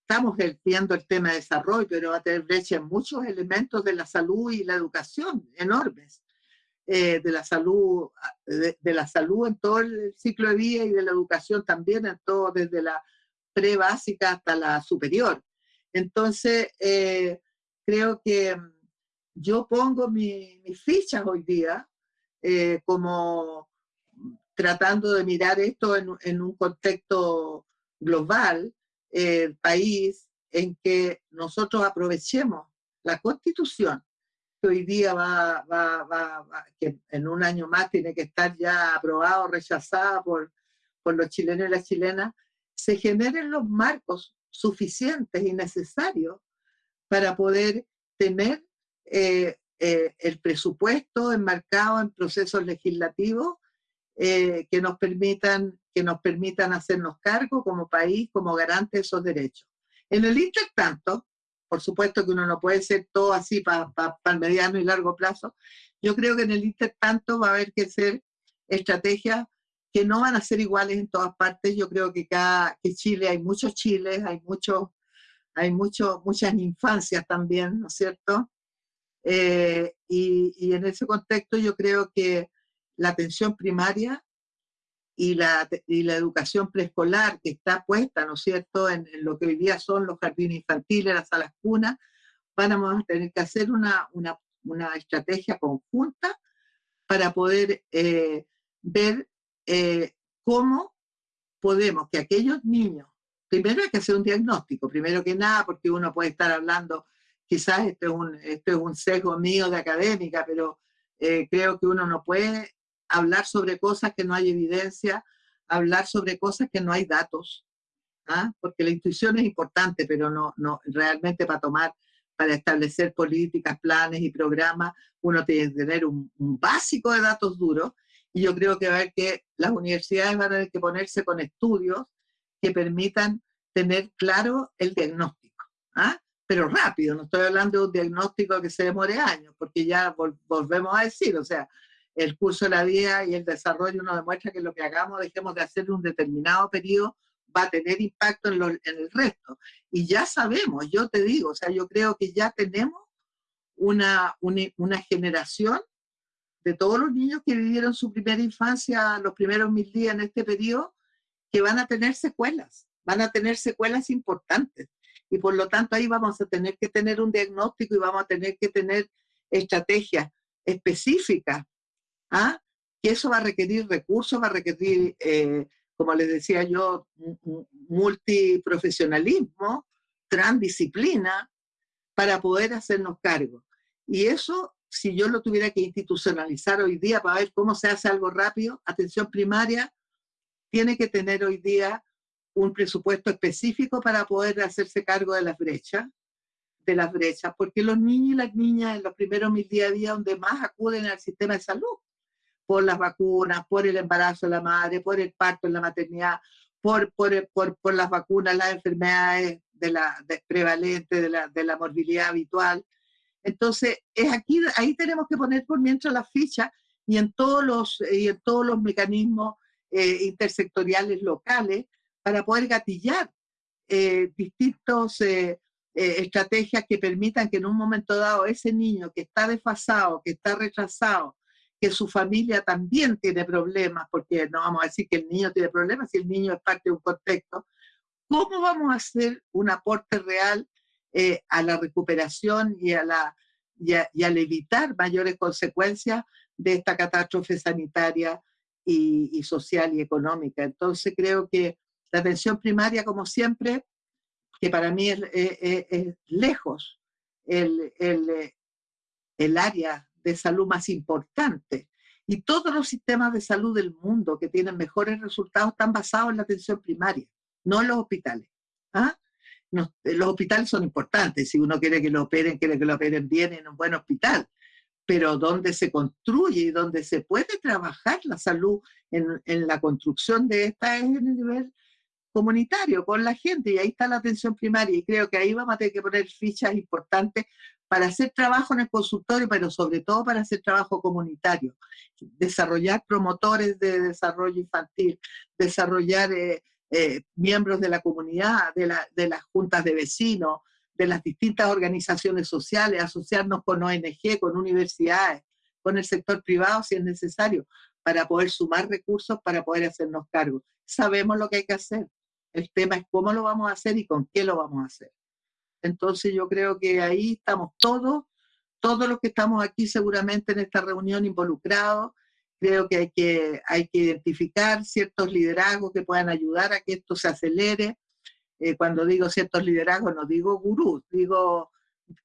S2: estamos viendo el tema de desarrollo, pero va a tener brecha en muchos elementos de la salud y la educación, enormes. Eh, de la salud, de, la salud en todo el ciclo de vida y de la educación también, en todo, desde la pre-básica hasta la superior. Entonces, eh, creo que mm, yo pongo mis fichas hoy día eh, como tratando de mirar esto en, un contexto global, el país en que nosotros aprovechemos la constitución, hoy día va, va, va, que en un año más tiene que estar ya aprobado, rechazada por, por los chilenos y las chilenas, se generen los marcos suficientes y necesarios para poder tener eh, eh, el presupuesto enmarcado en procesos legislativos eh, que, nos permitan, que nos permitan hacernos cargo como país, como garante de esos derechos. En el intertanto, por supuesto que uno no puede ser todo así para el mediano y largo plazo, yo creo que en el intertanto va a haber que ser estrategias que no van a ser iguales en todas partes. Yo creo que cada que Chile hay muchos chiles, hay muchos, hay mucho, muchas infancias también, ¿no es cierto? Eh, y, en ese contexto yo creo que la atención primaria y la, y la educación preescolar que está puesta, ¿no es cierto?, en, lo que hoy día son los jardines infantiles, las salas cunas, vamos a tener que hacer una, una, una estrategia conjunta para poder eh, ver eh, cómo podemos que aquellos niños, primero hay que hacer un diagnóstico, primero que nada, porque uno puede estar hablando, quizás esto es un, esto es un sesgo mío de académica, pero eh, creo que uno no puede hablar sobre cosas que no hay evidencia, hablar sobre cosas que no hay datos, ¿ah? porque la intuición es importante, pero no, no realmente para tomar, para establecer políticas, planes y programas, uno tiene que tener un, un básico de datos duros y yo creo que va a haber que las universidades van a tener que ponerse con estudios que permitan tener claro el diagnóstico. ¿ah? Pero rápido, no estoy hablando de un diagnóstico que se demore años, porque ya volvemos a decir, o sea, el curso de la vida y el desarrollo nos demuestra que lo que hagamos, dejemos de hacer en un determinado periodo, va a tener impacto en, en, el resto. Y ya sabemos, yo te digo, o sea, yo creo que ya tenemos una, una, una generación de todos los niños que vivieron su primera infancia, los primeros mil días en este periodo, que van a tener secuelas, van a tener secuelas importantes. Y por lo tanto ahí vamos a tener que tener un diagnóstico y vamos a tener que tener estrategias específicas. ¿Ah? Que eso va a requerir recursos, va a requerir, eh, como les decía yo, multiprofesionalismo, transdisciplina, para poder hacernos cargo. Y eso si yo lo tuviera que institucionalizar hoy día para ver cómo se hace algo rápido, atención primaria tiene que tener hoy día un presupuesto específico para poder hacerse cargo de las brechas, de las brechas, porque los niños y las niñas en los primeros mil días a día donde más acuden al sistema de salud, por las vacunas, por el embarazo de la madre, por el parto en la maternidad, por, por, por, por las vacunas, las enfermedades de la, prevalentes, de la, de la morbilidad habitual, entonces, es aquí, ahí tenemos que poner por mientras la ficha y en todos los, y en todos los mecanismos eh, intersectoriales locales para poder gatillar eh, distintas eh, estrategias que permitan que en un momento dado ese niño que está desfasado, que está retrasado, que su familia también tiene problemas, porque no vamos a decir que el niño tiene problemas si el niño es parte de un contexto, ¿cómo vamos a hacer un aporte real eh, a la recuperación y, a la, y, al evitar mayores consecuencias de esta catástrofe sanitaria y, social y económica. Entonces creo que La atención primaria, como siempre, que para mí es, lejos el, el, el área de salud más importante. Y todos los sistemas de salud del mundo que tienen mejores resultados están basados en la atención primaria, no en los hospitales. ¿ah? los hospitales son importantes, si uno quiere que lo operen, quiere que lo operen bien en un buen hospital, pero donde se construye y donde se puede trabajar la salud en, en la construcción de esta es en el nivel comunitario, con la gente, y ahí está la atención primaria, y creo que ahí vamos a tener que poner fichas importantes para hacer trabajo en el consultorio, pero sobre todo para hacer trabajo comunitario, desarrollar promotores de desarrollo infantil, desarrollar eh, eh, miembros de la comunidad, de, la, de las juntas de vecinos, de las distintas organizaciones sociales, asociarnos con ONG, con universidades, con el sector privado si es necesario, para poder sumar recursos, para poder hacernos cargo. Sabemos lo que hay que hacer. El tema es cómo lo vamos a hacer y con qué lo vamos a hacer. Entonces yo creo que ahí estamos todos, todos los que estamos aquí seguramente en esta reunión involucrados, Creo que hay, que hay que identificar ciertos liderazgos que puedan ayudar a que esto se acelere. Eh, cuando digo ciertos liderazgos, no digo gurús, digo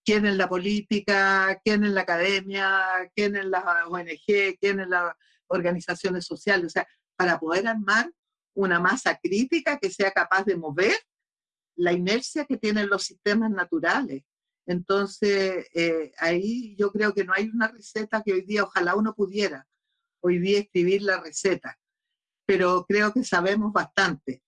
S2: quién en la política, quién en la academia, quién en la ONG, quién en las organizaciones sociales, o sea, para poder armar una masa crítica que sea capaz de mover la inercia que tienen los sistemas naturales. Entonces, eh, ahí yo creo que no hay una receta que hoy día ojalá uno pudiera, hoy día escribir la receta, pero creo que sabemos bastante,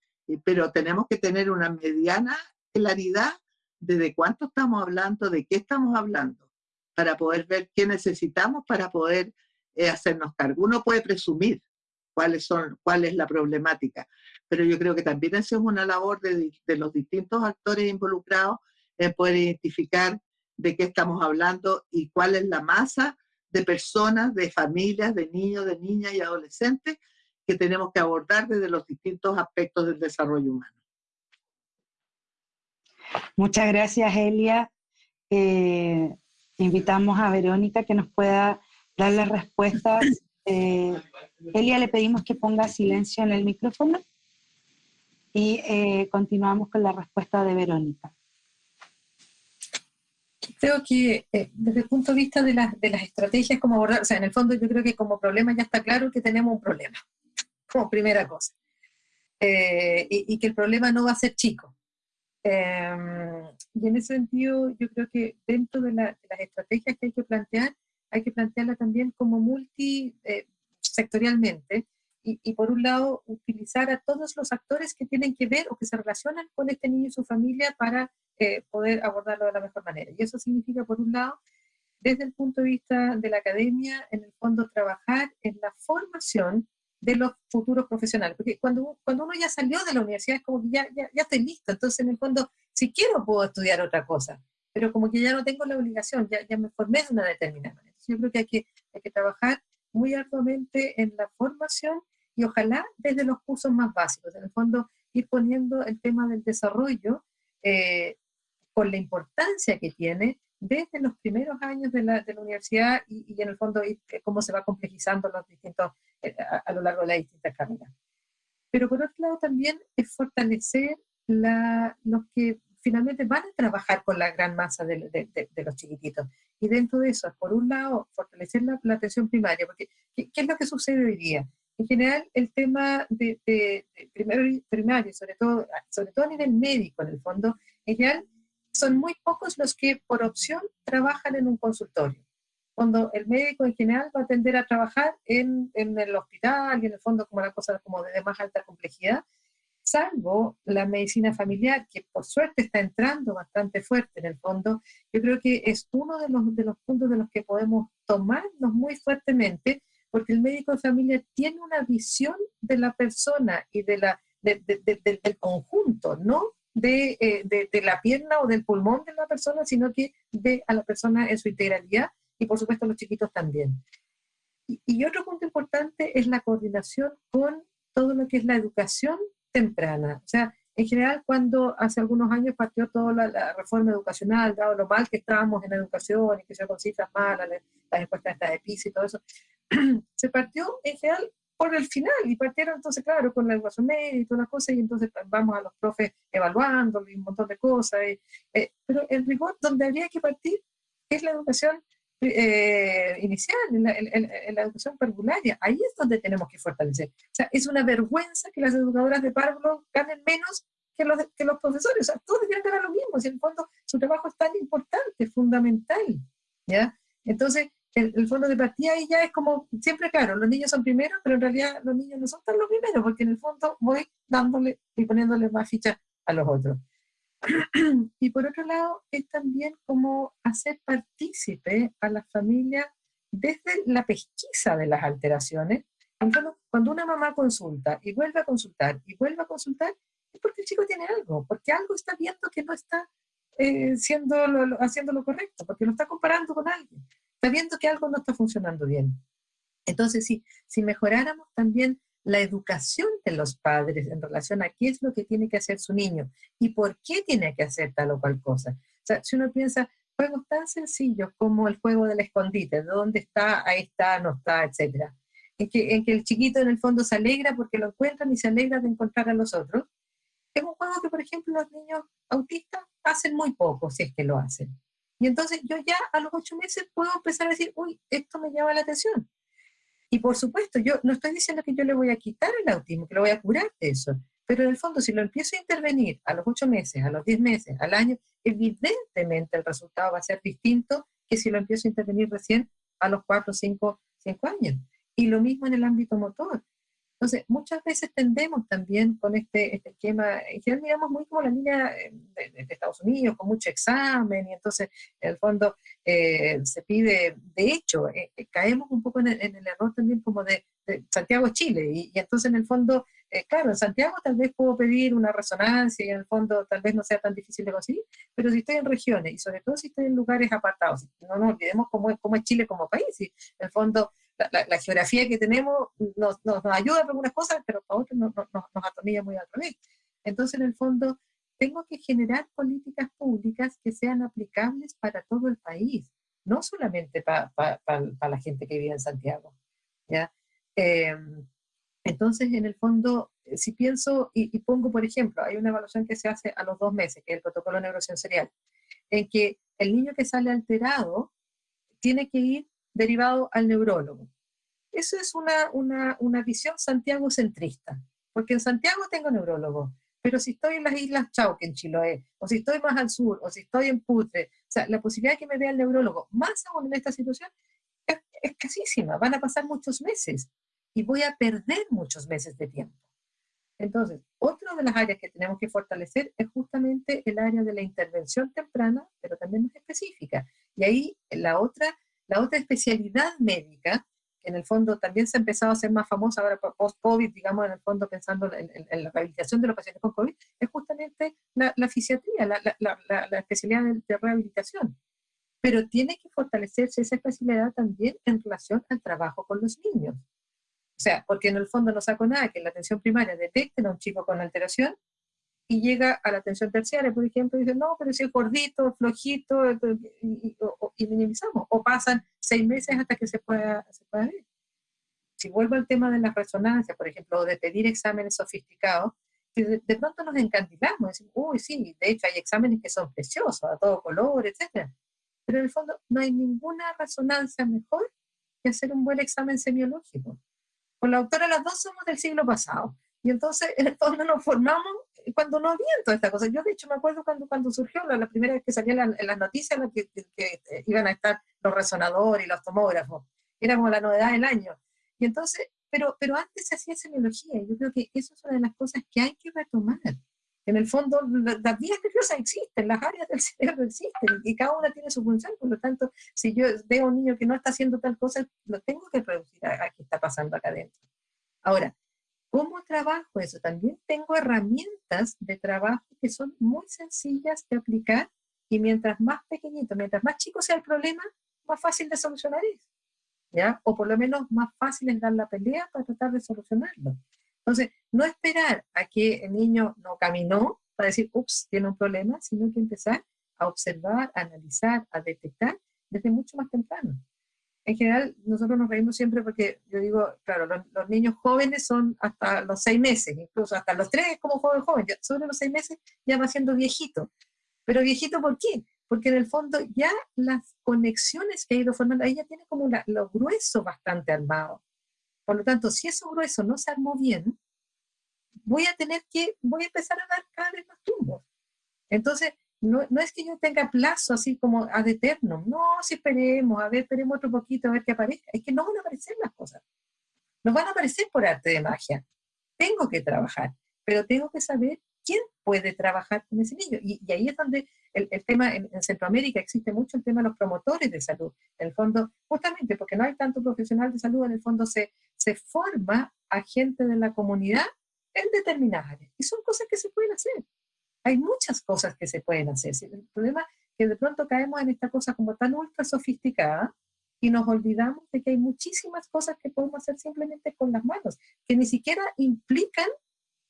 S2: pero tenemos que tener una mediana claridad de de cuánto estamos hablando, de qué estamos hablando, para poder ver qué necesitamos para poder eh, hacernos cargo. Uno puede presumir cuáles son, cuál es la problemática, pero yo creo que también eso es una labor de, de los distintos actores involucrados en poder identificar de qué estamos hablando y cuál es la masa de personas, de familias, de niños, de niñas y adolescentes que tenemos que abordar desde los distintos aspectos del desarrollo humano.
S1: Muchas gracias, Elia. Eh, invitamos a Verónica que nos pueda dar las respuestas. Eh, Elia, le pedimos que ponga silencio en el micrófono y eh, continuamos con la respuesta de Verónica
S3: creo que eh, desde el punto de vista de, las de las estrategias como abordar, o sea, en el fondo yo creo que como problema ya está claro que tenemos un problema, como primera cosa. Eh, y, que el problema no va a ser chico. Em, y en ese sentido yo creo que dentro de, las estrategias que hay que plantear, hay que plantearla también como multisectorialmente, eh, y, y, por un lado utilizar a todos los actores que tienen que ver o que se relacionan con este niño y su familia para eh, poder abordarlo de la mejor manera. Y eso significa, por un lado, desde el punto de vista de la academia, en el fondo trabajar en la formación de los futuros profesionales. Porque cuando, cuando uno ya salió de la universidad es como que ya, ya, ya estoy listo. Entonces, en el fondo, si quiero puedo estudiar otra cosa, pero como que ya no tengo la obligación, ya, ya me formé de una determinada manera. Yo creo que hay, que hay que trabajar muy arduamente en la formación y ojalá desde los cursos más básicos. En el fondo, ir poniendo el tema del desarrollo eh, con la importancia que tiene desde los primeros años de la, de la universidad y, y, en el fondo eh, cómo se va complejizando los distintos, eh, a, lo largo de las distintas carreras. Pero por otro lado también es fortalecer la, los que finalmente van a trabajar con la gran masa de, de, de, los chiquititos. Y dentro de eso, por un lado, fortalecer la, la atención primaria, porque ¿qué, ¿qué, es lo que sucede hoy día? En general, el tema de, primario, primario sobre, todo, sobre todo a nivel médico, en el fondo, en general, son muy pocos los que por opción trabajan en un consultorio. Cuando el médico en general va a tender a trabajar en, en el hospital y en el fondo como la cosa como de más alta complejidad, salvo la medicina familiar, que por suerte está entrando bastante fuerte en el fondo, yo creo que es uno de los, de los puntos de los que podemos tomarnos muy fuertemente, porque el médico de familia tiene una visión de la persona y de la, de, de, del conjunto, no eh, de, de, la pierna o del pulmón de la persona, sino que ve a la persona en su integralidad y por supuesto los chiquitos también. Y, otro punto importante es la coordinación con todo lo que es la educación temprana. O sea, en general, cuando hace algunos años partió toda la, reforma educacional, dado lo mal que estábamos en educación y que se con cifras malas, las encuestas de PISA y todo eso, se partió en general por el final, y partieron entonces, claro, con la educación media y todas las cosas, y entonces vamos a los profes evaluando y un montón de cosas, eh, pero el rigor donde habría que partir es la educación eh, inicial, en la, educación parvularia, ahí es donde tenemos que fortalecer. O sea, es una vergüenza que las educadoras de párvulo ganen menos que los, que los profesores, o sea, todos deberían ganar lo mismo, si en el fondo su trabajo es tan importante, fundamental, ¿ya? Entonces, el, fondo de partida ahí ya es como, siempre claro, los niños son primeros, pero en realidad los niños no son tan los primeros, porque en el fondo voy dándole y poniéndole más fichas a los otros. y por otro lado, es también como hacer partícipe a la familia desde la pesquisa de las alteraciones. Entonces, cuando una mamá consulta y vuelve a consultar y vuelve a consultar, es porque el chico tiene algo, porque algo está viendo que no está eh, siendo haciendo lo correcto, porque lo está comparando con alguien está viendo que algo no está funcionando bien. Entonces, si, si mejoráramos también la educación de los padres en relación a qué es lo que tiene que hacer su niño y por qué tiene que hacer tal o cual cosa. Si uno piensa, juegos tan sencillos como el juego del escondite, de dónde está, ahí está, no está, etc. En que, en que el chiquito en el fondo se alegra porque lo encuentran y se alegra de encontrar a los otros. Es un juego que, por ejemplo, los niños autistas hacen muy poco, si es que lo hacen. Y entonces yo ya a los ocho meses puedo empezar a decir, uy, esto me llama la atención. Y por supuesto, yo no estoy diciendo que yo le voy a quitar el autismo, que lo voy a curar de eso, pero en el fondo, si lo empiezo a intervenir a los ocho meses, a los diez meses, al año, evidentemente el resultado va a ser distinto que si lo empiezo a intervenir recién a los cuatro, cinco, cinco años. Y lo mismo en el ámbito motor. Entonces, muchas veces tendemos también con este, este esquema, en general miramos muy como la línea eh, de, Estados Unidos, con mucho examen, y entonces, en el fondo, eh, se pide, de hecho, eh, caemos un poco en el, error también como de, Santiago, Chile, y, entonces, en el fondo, claro, en Santiago tal vez puedo pedir una resonancia, y en el fondo tal vez no sea tan difícil de conseguir, pero si estoy en regiones, y sobre todo si estoy en lugares apartados, no nos olvidemos cómo es, cómo es Chile como país, y en el fondo, la, geografía que tenemos nos, nos, ayuda para algunas cosas, pero para otras nos, nos atornilla muy al revés. Entonces, en el fondo, tengo que generar políticas públicas que sean aplicables para todo el país, no solamente para la gente que vive en Santiago. ¿ya? Em, entonces, en el fondo, si pienso y, y, pongo, por ejemplo, hay una evaluación que se hace a los dos meses, que es el protocolo neurosensorial, en que el niño que sale alterado tiene que ir derivado al neurólogo. Eso es una, una, una visión Santiago centrista, porque en Santiago tengo neurólogo, pero si estoy en las Islas Chauque, en Chiloé, o si estoy más al sur, o si estoy en Putre, o sea, la posibilidad de que me vea el neurólogo, más aún en esta situación, es escasísima. Van a pasar muchos meses y voy a perder muchos meses de tiempo. Entonces, otra de las áreas que tenemos que fortalecer es justamente el área de la intervención temprana, pero también más específica. Y ahí la otra la otra especialidad médica, que en el fondo también se ha empezado a hacer más famosa ahora post-COVID, digamos, en el fondo pensando en, la rehabilitación de los pacientes con COVID, es justamente la, fisiatría, la, especialidad de, rehabilitación. Pero tiene que fortalecerse esa especialidad también en relación al trabajo con los niños. O sea, porque en el fondo no saco nada que en la atención primaria detecten a un chico con alteración y llega a la atención terciaria, por ejemplo, y dice, no, pero si es gordito, flojito, y, minimizamos, o pasan seis meses hasta que se pueda, se pueda ver. Si vuelvo al tema de las resonancias, por ejemplo, o de pedir exámenes sofisticados, de, de, pronto nos encandilamos, decimos, uy, sí, de hecho hay exámenes que son preciosos, a todo color, etc. Pero en el fondo no hay ninguna resonancia mejor que hacer un buen examen semiológico. Con la autora las dos somos del siglo pasado. Y entonces, en el fondo nos formamos cuando no había toda esta cosa. Yo, de hecho, me acuerdo cuando, cuando surgió la, primera vez que salían en las noticias que, que, eh, iban a estar los resonadores y los tomógrafos. Era como la novedad del año. Y entonces, pero, pero antes se hacía semiología. Yo creo que eso es una de las cosas que hay que retomar. En el fondo, las vías nerviosas existen, las áreas del cerebro existen, y cada una tiene su función. Por lo tanto, si yo veo a un niño que no está haciendo tal cosa, lo tengo que reducir a, a qué está pasando acá adentro. Ahora, ¿Cómo trabajo eso? También tengo herramientas de trabajo que son muy sencillas de aplicar y mientras más pequeñito, mientras más chico sea el problema, más fácil de solucionar es. ¿ya? O por lo menos más fácil es dar la pelea para tratar de solucionarlo. Entonces, no esperar a que el niño no caminó para decir, ups, tiene un problema, sino que empezar a observar, a analizar, a detectar desde mucho más temprano. En general, nosotros nos reímos siempre porque yo digo, claro, los, niños jóvenes son hasta los seis meses, incluso hasta los tres como joven joven, ya sobre los seis meses ya va siendo viejito. Pero viejito, ¿por qué? Porque en el fondo ya las conexiones que ha ido formando, ahí ya tiene como la, lo grueso bastante armado. Por lo tanto, si eso grueso no se armó bien, voy a tener que, voy a empezar a dar cada vez más tumbos. Entonces, no, no, es que yo tenga plazo así como ad eterno. No, si esperemos, a ver, esperemos otro poquito a ver qué aparece. Es que no van a aparecer las cosas. No van a aparecer por arte de magia. Tengo que trabajar, pero tengo que saber quién puede trabajar con ese niño. Y, ahí es donde el, el tema, en, Centroamérica existe mucho el tema de los promotores de salud. En el fondo, justamente porque no hay tanto profesional de salud, en el fondo se, se forma a gente de la comunidad en determinadas áreas. Y son cosas que se pueden hacer. Hay muchas cosas que se pueden hacer. El problema es que de pronto caemos en esta cosa como tan ultra sofisticada y nos olvidamos de que hay muchísimas cosas que podemos hacer simplemente con las manos, que ni siquiera implican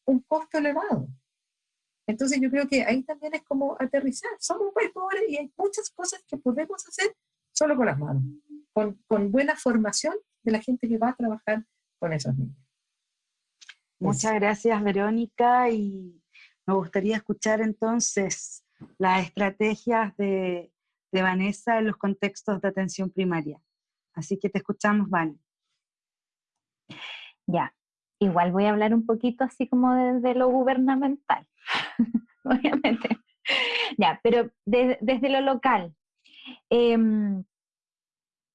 S3: un costo elevado. Entonces yo creo que ahí también es como aterrizar. Somos un país pobre y hay muchas cosas que podemos hacer solo con las manos, con, con buena formación de la gente que va a trabajar con esos niños.
S1: Muchas gracias, Verónica, y me gustaría escuchar entonces las estrategias de, Vanessa en los contextos de atención primaria. Así que te escuchamos, Vale.
S4: Ya, igual voy a hablar un poquito así como desde lo gubernamental, obviamente. Ya, pero desde lo local. Em,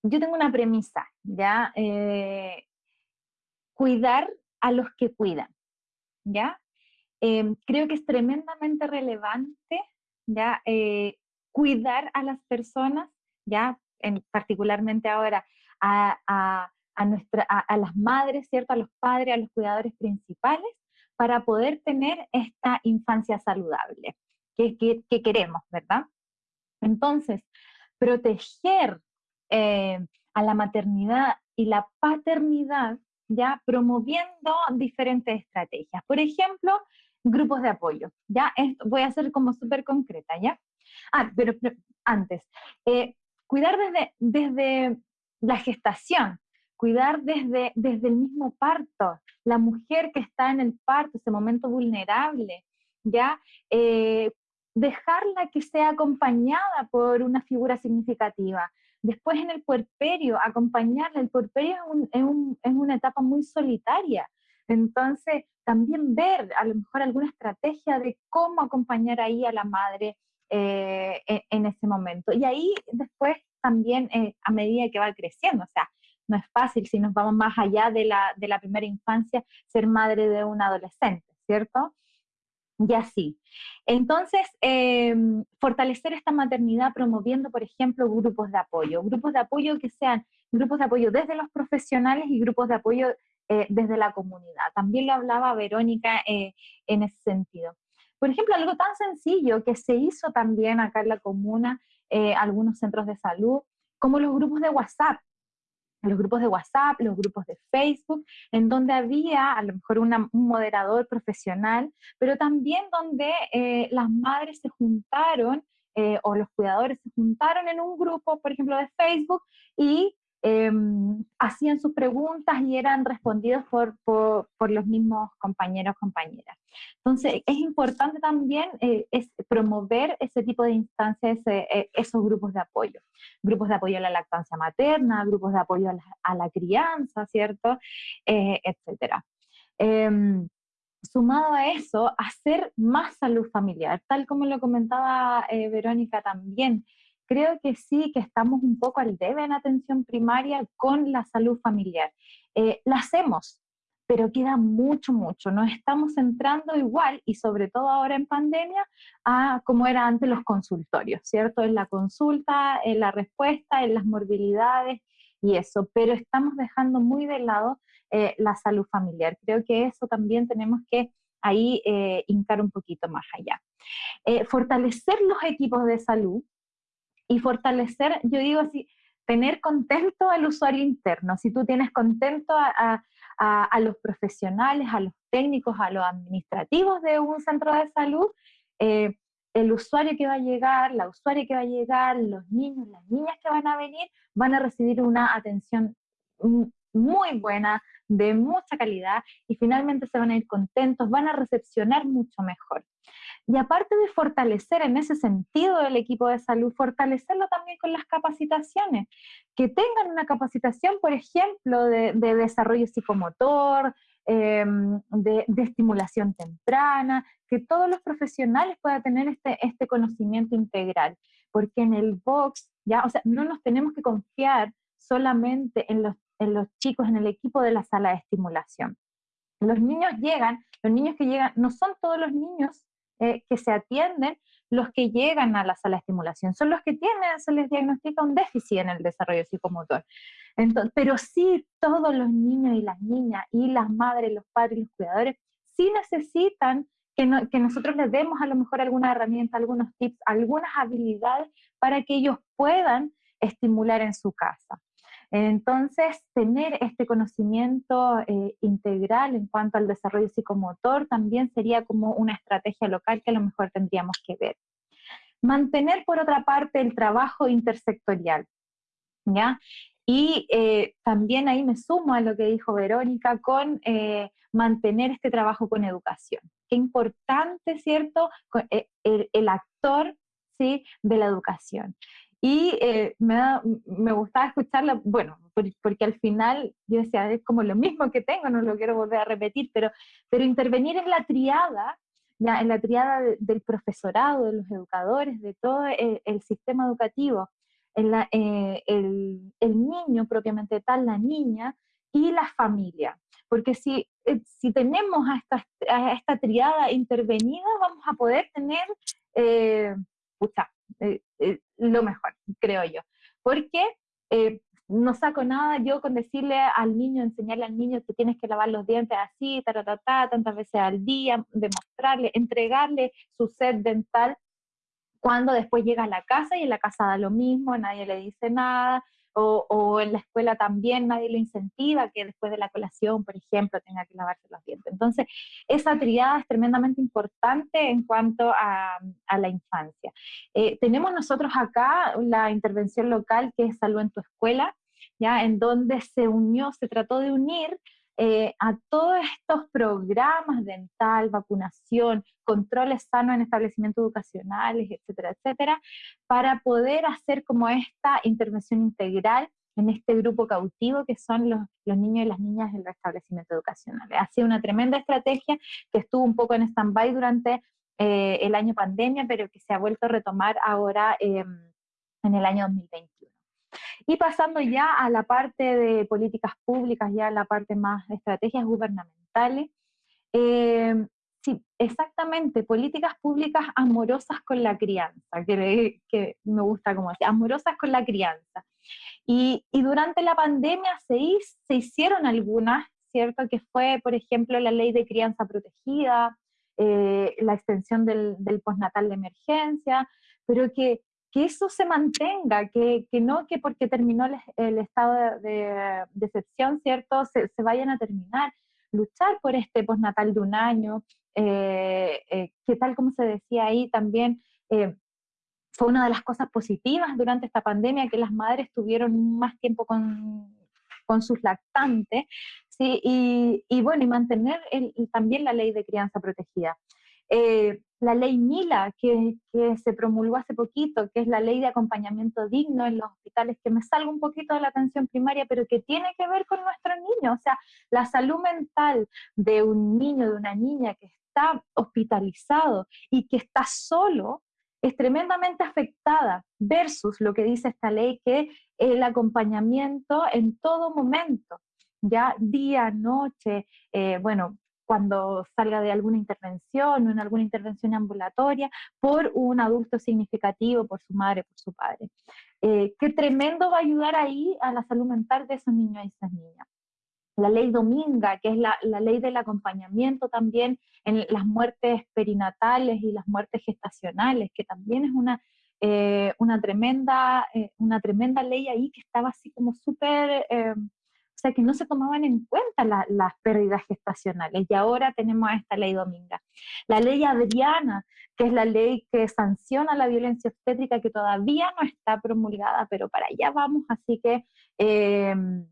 S4: yo tengo una premisa, ¿ya? Eh, cuidar a los que cuidan, ¿ya? Em, creo que es tremendamente relevante ya eh, cuidar a las personas, ya en, particularmente ahora a, nuestra, a, las madres, ¿cierto? a los padres, a los cuidadores principales, para poder tener esta infancia saludable que, que, queremos, ¿verdad? Entonces, proteger eh, a la maternidad y la paternidad, ya promoviendo diferentes estrategias. Por ejemplo, grupos de apoyo, ¿ya? Esto voy a ser como súper concreta, ¿ya? Ah, pero, antes, eh, cuidar desde, desde la gestación, cuidar desde, desde el mismo parto, la mujer que está en el parto, ese momento vulnerable, ¿ya? Eh, dejarla que sea acompañada por una figura significativa. Después en el puerperio, acompañarla. El puerperio es, es una etapa muy solitaria. Entonces, también ver a lo mejor alguna estrategia de cómo acompañar ahí a la madre eh, en, ese momento. Y ahí después también eh, a medida que va creciendo, o sea, no es fácil si nos vamos más allá de la, de la primera infancia ser madre de un adolescente, ¿cierto? Y así. Entonces, em, fortalecer esta maternidad promoviendo, por ejemplo, grupos de apoyo, grupos de apoyo que sean grupos de apoyo desde los profesionales y grupos de apoyo eh, desde la comunidad. También lo hablaba Verónica eh, en ese sentido. Por ejemplo, algo tan sencillo que se hizo también acá en la comuna, eh, algunos centros de salud, como los grupos de WhatsApp. Los grupos de WhatsApp, los grupos de Facebook, en donde había a lo mejor un moderador profesional, pero también donde las madres se juntaron o los cuidadores se juntaron en un grupo, por ejemplo, de Facebook y Em, hacían sus preguntas y eran respondidos por, los mismos compañeros, compañeras. Entonces, es importante también eh, promover ese tipo de instancias, eh, esos grupos de apoyo. Grupos de apoyo a la lactancia materna, grupos de apoyo a la, crianza, ¿cierto? Eh, etcétera. Em, sumado a eso, hacer más salud familiar, tal como lo comentaba Verónica también creo que sí, que estamos un poco al debe en atención primaria con la salud familiar. Eh, la hacemos, pero queda mucho, mucho. Nos estamos entrando igual, y sobre todo ahora en pandemia, a como era antes los consultorios, ¿cierto? En la consulta, en la respuesta, en las morbilidades y eso, pero estamos dejando muy de lado eh, la salud familiar. Creo que eso también tenemos que ahí eh, hincar un poquito más allá. fortalecer los equipos de salud, y fortalecer, yo digo así, tener contento al usuario interno. Si tú tienes contento a, los profesionales, a los técnicos, a los administrativos de un centro de salud, eh, el usuario que va a llegar, la usuaria que va a llegar, los niños, las niñas que van a venir, van a recibir una atención muy buena, de mucha calidad, y finalmente se van a ir contentos, van a recepcionar mucho mejor. Y aparte de fortalecer en ese sentido el equipo de salud, fortalecerlo también con las capacitaciones, que tengan una capacitación, por ejemplo, de, desarrollo psicomotor, em, de, estimulación temprana, que todos los profesionales puedan tener este, este conocimiento integral, porque en el box, ya, o sea, no nos tenemos que confiar solamente en los, en los chicos, en el equipo de la sala de estimulación. Los niños llegan, los niños que llegan, no son todos los niños eh, que se atienden los que llegan a la sala de estimulación, son los que tienen, se les diagnostica un déficit en el desarrollo psicomotor. Entonces, pero sí todos los niños y las niñas y las madres, los padres los cuidadores sí necesitan que, que nosotros les demos a lo mejor alguna herramienta, algunos tips, algunas habilidades para que ellos puedan estimular en su casa. Entonces, tener este conocimiento eh, integral en cuanto al desarrollo psicomotor también sería como una estrategia local que a lo mejor tendríamos que ver. Mantener, por otra parte, el trabajo intersectorial, ¿ya? Y eh, también ahí me sumo a lo que dijo Verónica con eh, mantener este trabajo con educación. Qué importante, ¿cierto? El, el actor ¿sí? de la educación. Y eh, me, me gustaba escucharla, bueno, porque al final yo decía, es como lo mismo que tengo, no lo quiero volver a repetir, pero, pero intervenir en la triada, ya, en la triada del profesorado, de los educadores, de todo el, sistema educativo, en la, eh, el, el, niño propiamente tal, la niña y la familia. Porque si, eh, si tenemos a esta, a esta triada intervenida, vamos a poder tener, eh, eh, eh, lo mejor, creo yo. Porque eh, no saco nada yo con decirle al niño, enseñarle al niño que tienes que lavar los dientes así, ta, tantas veces al día, demostrarle, entregarle su set dental cuando después llega a la casa y en la casa da lo mismo, nadie le dice nada, o, en la escuela también nadie lo incentiva que después de la colación, por ejemplo, tenga que lavarse los dientes. Entonces, esa triada es tremendamente importante en cuanto a, la infancia. Eh, tenemos nosotros acá la intervención local que es Salud en tu Escuela, ¿ya? en donde se unió, se trató de unir eh, a todos estos programas dental, vacunación, controles sanos en establecimientos educacionales, etcétera, etcétera, para poder hacer como esta intervención integral en este grupo cautivo que son los, niños y las niñas en los establecimientos educacionales. Ha sido una tremenda estrategia que estuvo un poco en stand-by durante eh, el año pandemia, pero que se ha vuelto a retomar ahora em, en el año 2021. Y pasando ya a la parte de políticas públicas, ya la parte más de estrategias gubernamentales. Eh, sí, exactamente, políticas públicas amorosas con la crianza, que, que me gusta como decir, amorosas con la crianza. Y, y durante la pandemia se, se hicieron algunas, ¿cierto? Que fue, por ejemplo, la ley de crianza protegida, eh, la extensión del, del postnatal de emergencia, pero que que eso se mantenga, que, que no que porque terminó el, estado de, de, ¿cierto?, se, se, vayan a terminar. Luchar por este postnatal de un año, eh, eh, que tal como se decía ahí también, eh, fue una de las cosas positivas durante esta pandemia, que las madres tuvieron más tiempo con, con sus lactantes, ¿sí? y, y bueno, y mantener el, también la ley de crianza protegida. Eh, la ley Mila, que, se promulgó hace poquito, que es la ley de acompañamiento digno en los hospitales, que me salga un poquito de la atención primaria, pero que tiene que ver con nuestros niños. O sea, la salud mental de un niño, de una niña que está hospitalizado y que está solo, es tremendamente afectada versus lo que dice esta ley, que el acompañamiento en todo momento, ya día, noche, eh, bueno, cuando salga de alguna intervención o en alguna intervención ambulatoria por un adulto significativo, por su madre, por su padre. Eh, qué tremendo va a ayudar ahí a la salud mental de esos niños y esas niñas. La ley Dominga, que es la, la ley del acompañamiento también en las muertes perinatales y las muertes gestacionales, que también es una, eh, una, tremenda, eh, una tremenda ley ahí que estaba así como súper sea que no se tomaban en cuenta las pérdidas gestacionales y ahora tenemos esta ley Dominga. La ley Adriana, que es la ley que sanciona la violencia obstétrica, que todavía no está promulgada, pero para allá vamos, así que em,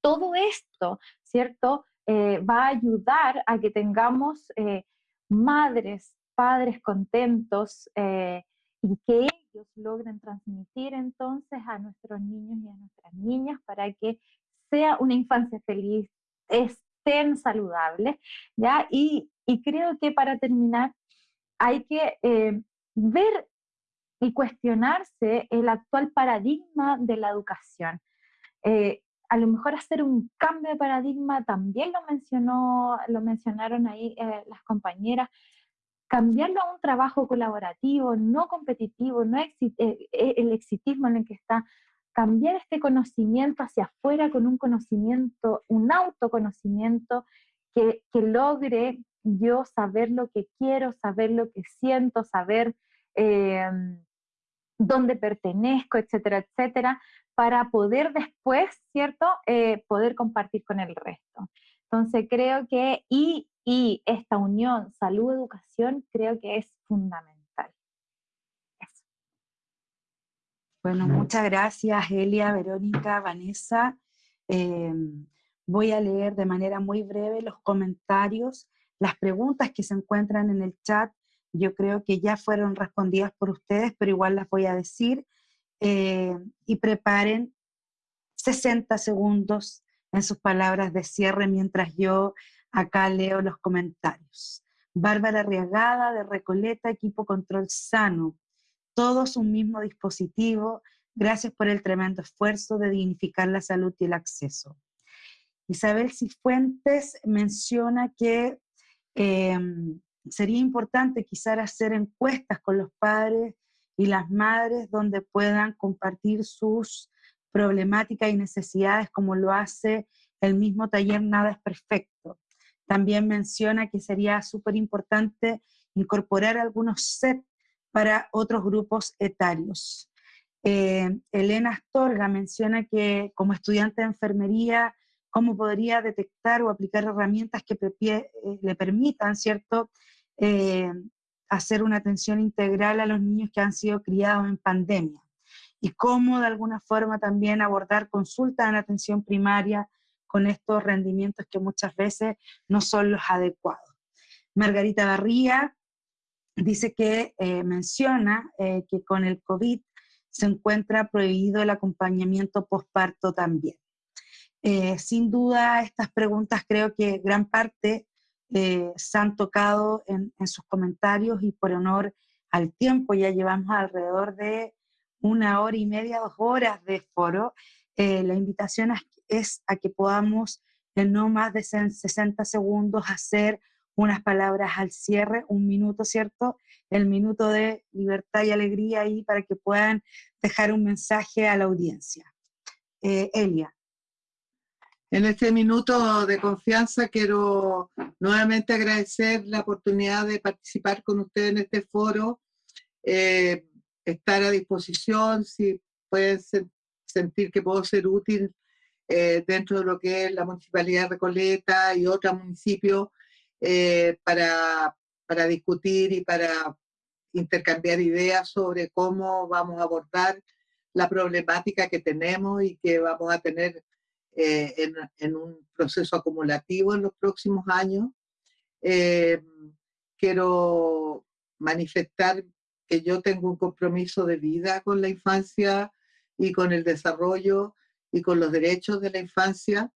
S4: todo esto, ¿cierto? Eh, va a ayudar a que tengamos eh, madres, padres contentos eh, y que ellos logren transmitir entonces a nuestros niños y a nuestras niñas para que sea una infancia feliz, estén saludables, ¿ya? Y, creo que para terminar hay que eh, ver y cuestionarse el actual paradigma de la educación. Eh, a lo mejor hacer un cambio de paradigma, también lo mencionó, lo mencionaron ahí eh, las compañeras, cambiarlo a un trabajo colaborativo, no competitivo, no el exitismo en el que está cambiar este conocimiento hacia afuera con un conocimiento, un autoconocimiento que, logre yo saber lo que quiero, saber lo que siento, saber em, dónde pertenezco, etcétera, etcétera, para poder después, ¿cierto?, eh, poder compartir con el resto. Entonces creo que, y, y esta unión salud-educación creo que es fundamental.
S1: Bueno, muchas gracias Elia, Verónica, Vanessa. Em, voy a leer de manera muy breve los comentarios, las preguntas que se encuentran en el chat. Yo creo que ya fueron respondidas por ustedes, pero igual las voy a decir. Em, y preparen 60 segundos en sus palabras de cierre mientras yo acá leo los comentarios. Bárbara Arriagada de Recoleta, equipo control sano todos un mismo dispositivo, gracias por el tremendo esfuerzo de dignificar la salud y el acceso. Isabel Cifuentes menciona que em, sería importante quizás hacer encuestas con los padres y las madres donde puedan compartir sus problemáticas y necesidades como lo hace el mismo taller Nada es Perfecto. También menciona que sería súper importante incorporar algunos sets para otros grupos etarios. Eh, Elena Astorga menciona que como estudiante de enfermería, cómo podría detectar o aplicar herramientas que eh, le permitan, ¿cierto?, eh, hacer una atención integral a los niños que han sido criados en pandemia. Y cómo de alguna forma también abordar consultas en atención primaria con estos rendimientos que muchas veces no son los adecuados. Margarita Barría dice que eh, menciona eh, que con el COVID se encuentra prohibido el acompañamiento posparto también. Eh, sin duda, estas preguntas creo que gran parte se han tocado en, en, sus comentarios y por honor al tiempo, ya llevamos alrededor de una hora y media, dos horas de foro. la invitación es a que podamos en no más de 60 segundos hacer unas palabras al cierre, un minuto, ¿cierto? El minuto de libertad y alegría ahí para que puedan dejar un mensaje a la audiencia. Eh, Elia.
S2: En este minuto de confianza quiero nuevamente agradecer la oportunidad de participar con ustedes en este foro, eh, estar a disposición, si pueden sentir que puedo ser útil eh, dentro de lo que es la Municipalidad de Recoleta y otros municipios, eh, para, para discutir y para intercambiar ideas sobre cómo vamos a abordar la problemática que tenemos y que vamos a tener eh, en, en, un proceso acumulativo en los próximos años. Eh, quiero manifestar que yo tengo un compromiso de vida con la infancia y con el desarrollo y con los derechos de la infancia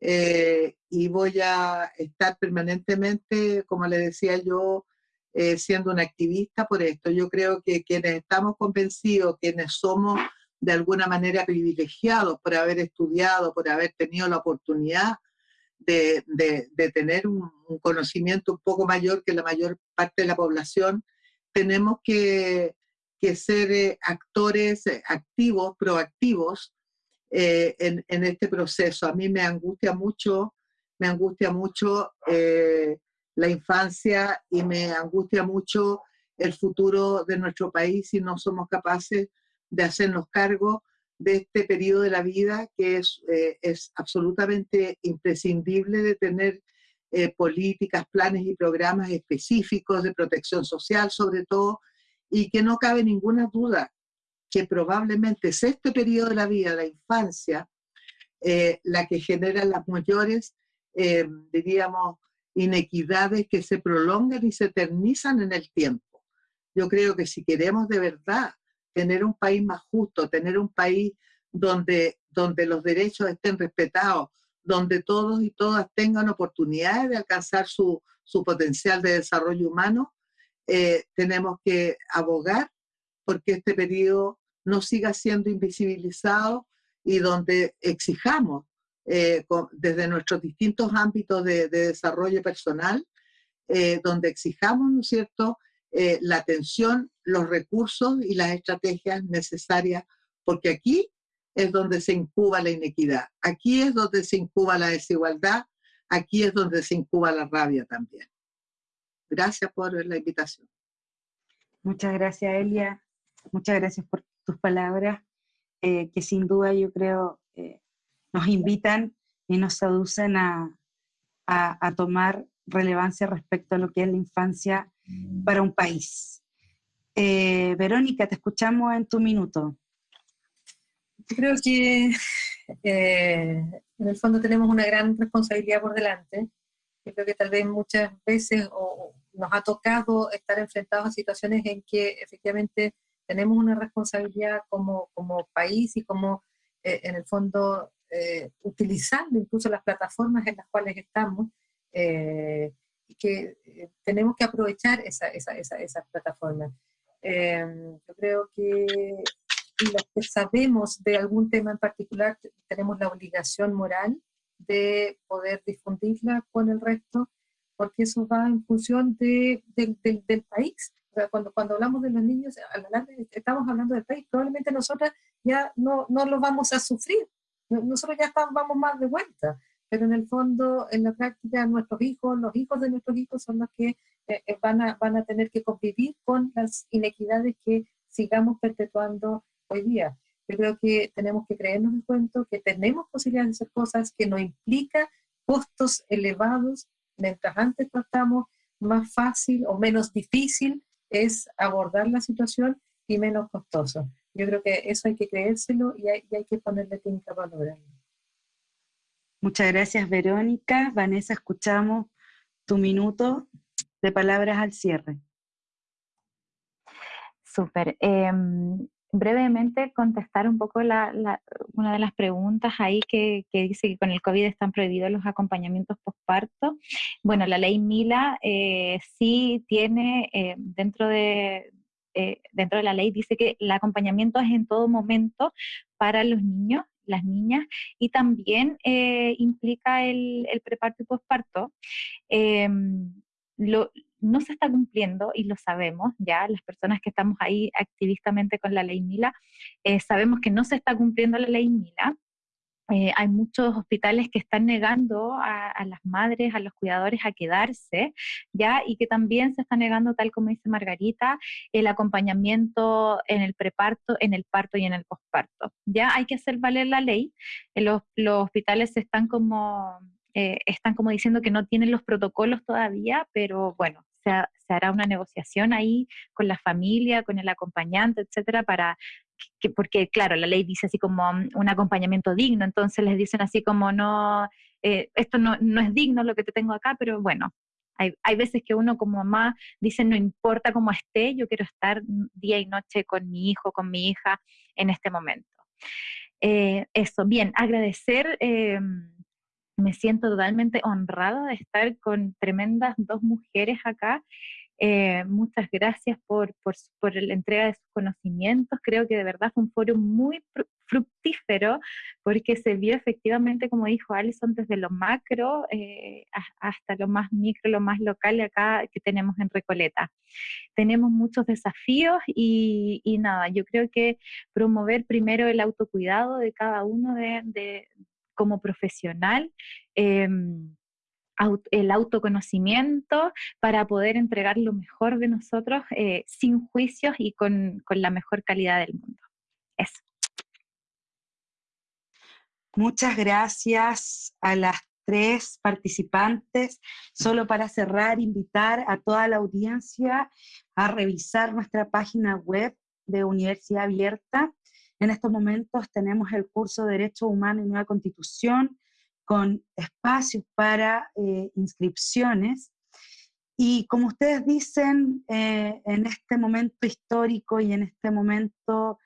S2: eh, y voy a estar permanentemente, como le decía yo, eh, siendo una activista por esto. Yo creo que quienes estamos convencidos, quienes somos de alguna manera privilegiados por haber estudiado, por haber tenido la oportunidad de, de, tener un, conocimiento un poco mayor que la mayor parte de la población, tenemos que, ser eh, actores activos, proactivos, eh, en, este proceso. A mí me angustia mucho, me angustia mucho eh, la infancia y me angustia mucho el futuro de nuestro país si no somos capaces de hacernos cargo de este periodo de la vida que es, eh, es absolutamente imprescindible de tener políticas, planes y programas específicos de protección social sobre todo, y que no cabe ninguna duda que probablemente es este periodo de la vida, la infancia, eh, la que genera las mayores, diríamos, inequidades que se prolongan y se eternizan en el tiempo. Yo creo que si queremos de verdad tener un país más justo, tener un país donde, donde los derechos estén respetados, donde todos y todas tengan oportunidades de alcanzar su, potencial de desarrollo humano, eh, tenemos que abogar porque este periodo no siga siendo invisibilizado y donde exijamos eh, desde nuestros distintos ámbitos de, desarrollo personal, eh, donde exijamos, ¿no cierto?, eh, la atención, los recursos y las estrategias necesarias, porque aquí es donde se incuba la inequidad, aquí es donde se incuba la desigualdad, aquí es donde se incuba la rabia también. Gracias por la invitación.
S1: Muchas gracias, Elia. Muchas gracias por tus palabras, eh, que sin duda yo creo eh, nos invitan y nos seducen a, a tomar relevancia respecto a lo que es la infancia para un país. Eh, Verónica, te escuchamos en tu minuto.
S3: Yo creo que eh, en el fondo tenemos una gran responsabilidad por delante. Yo creo que tal vez muchas veces nos ha tocado estar enfrentados a situaciones en que efectivamente tenemos una responsabilidad como, como país y como eh, en el fondo utilizando incluso las plataformas en las cuales estamos y que eh, tenemos que aprovechar esa, esa, esa, esas plataformas. Em, yo creo que los que sabemos de algún tema en particular tenemos la obligación moral de poder difundirla con el resto, porque eso va en función de, del país. Cuando, cuando hablamos de los niños, estamos hablando del país, probablemente nosotras ya no, no lo vamos a sufrir, nosotros ya estamos, vamos más de vuelta pero en el fondo, en la práctica, nuestros hijos, los hijos de nuestros hijos son los que eh, eh, van, a, van a tener que convivir con las inequidades que sigamos perpetuando hoy día. Yo creo que tenemos que creernos el cuento, que tenemos posibilidades de hacer cosas que no implica costos elevados, mientras antes tratamos más fácil o menos difícil es abordar la situación y menos costoso. Yo creo que eso hay que creérselo y hay, y hay que ponerle técnica para lograrlo.
S1: Muchas gracias, Verónica. Vanessa, escuchamos tu minuto de palabras al cierre.
S4: Súper. Em, brevemente contestar un poco una de las preguntas ahí que, dice que con el COVID están prohibidos los acompañamientos postparto. Bueno, la ley Mila eh, sí tiene eh, dentro de, eh, dentro de la ley dice que el acompañamiento es en todo momento para los niños las niñas y también eh, implica el, el, preparto y posparto. Em, no se está cumpliendo y lo sabemos ya, las personas que estamos ahí activistamente con la ley Mila, eh, sabemos que no se está cumpliendo la ley Mila. Eh, hay muchos hospitales que están negando a, las madres, a los cuidadores a quedarse, ¿ya? Y que también se está negando, tal como dice Margarita, el acompañamiento en el preparto, en el parto y en el posparto. Ya hay que hacer valer la ley. Eh, los, hospitales están como, eh, están como diciendo que no tienen los protocolos todavía, pero bueno, se, se hará una negociación ahí con la familia, con el acompañante, etcétera, para porque claro, la ley dice así como mm, un acompañamiento digno, entonces les dicen así como no, eh, esto no, no, es digno lo que te tengo acá, pero bueno, hay, hay, veces que uno como mamá dice no importa cómo esté, yo quiero estar día y noche con mi hijo, con mi hija en este momento. Eh, eso, bien, agradecer. Eh, me siento totalmente honrada de estar con tremendas dos mujeres acá. Eh, muchas gracias por, por, por, la entrega de sus conocimientos. Creo que de verdad fue un foro muy fructífero porque se vio efectivamente, como dijo Alison, desde lo macro eh, hasta lo más micro, lo más local acá que tenemos en Recoleta. Tenemos muchos desafíos y, y nada, yo creo que promover primero el autocuidado de cada uno de, de como profesional. Eh, el autoconocimiento para poder entregar lo mejor de nosotros eh, sin juicios y con, con la mejor calidad del mundo. Eso.
S1: Muchas gracias a las tres participantes. Solo para cerrar, invitar a toda la audiencia a revisar nuestra página web de Universidad Abierta. En estos momentos tenemos el curso de Derecho Humano y Nueva Constitución con espacios para eh, inscripciones. Y como ustedes dicen, eh, en este momento histórico y en este momento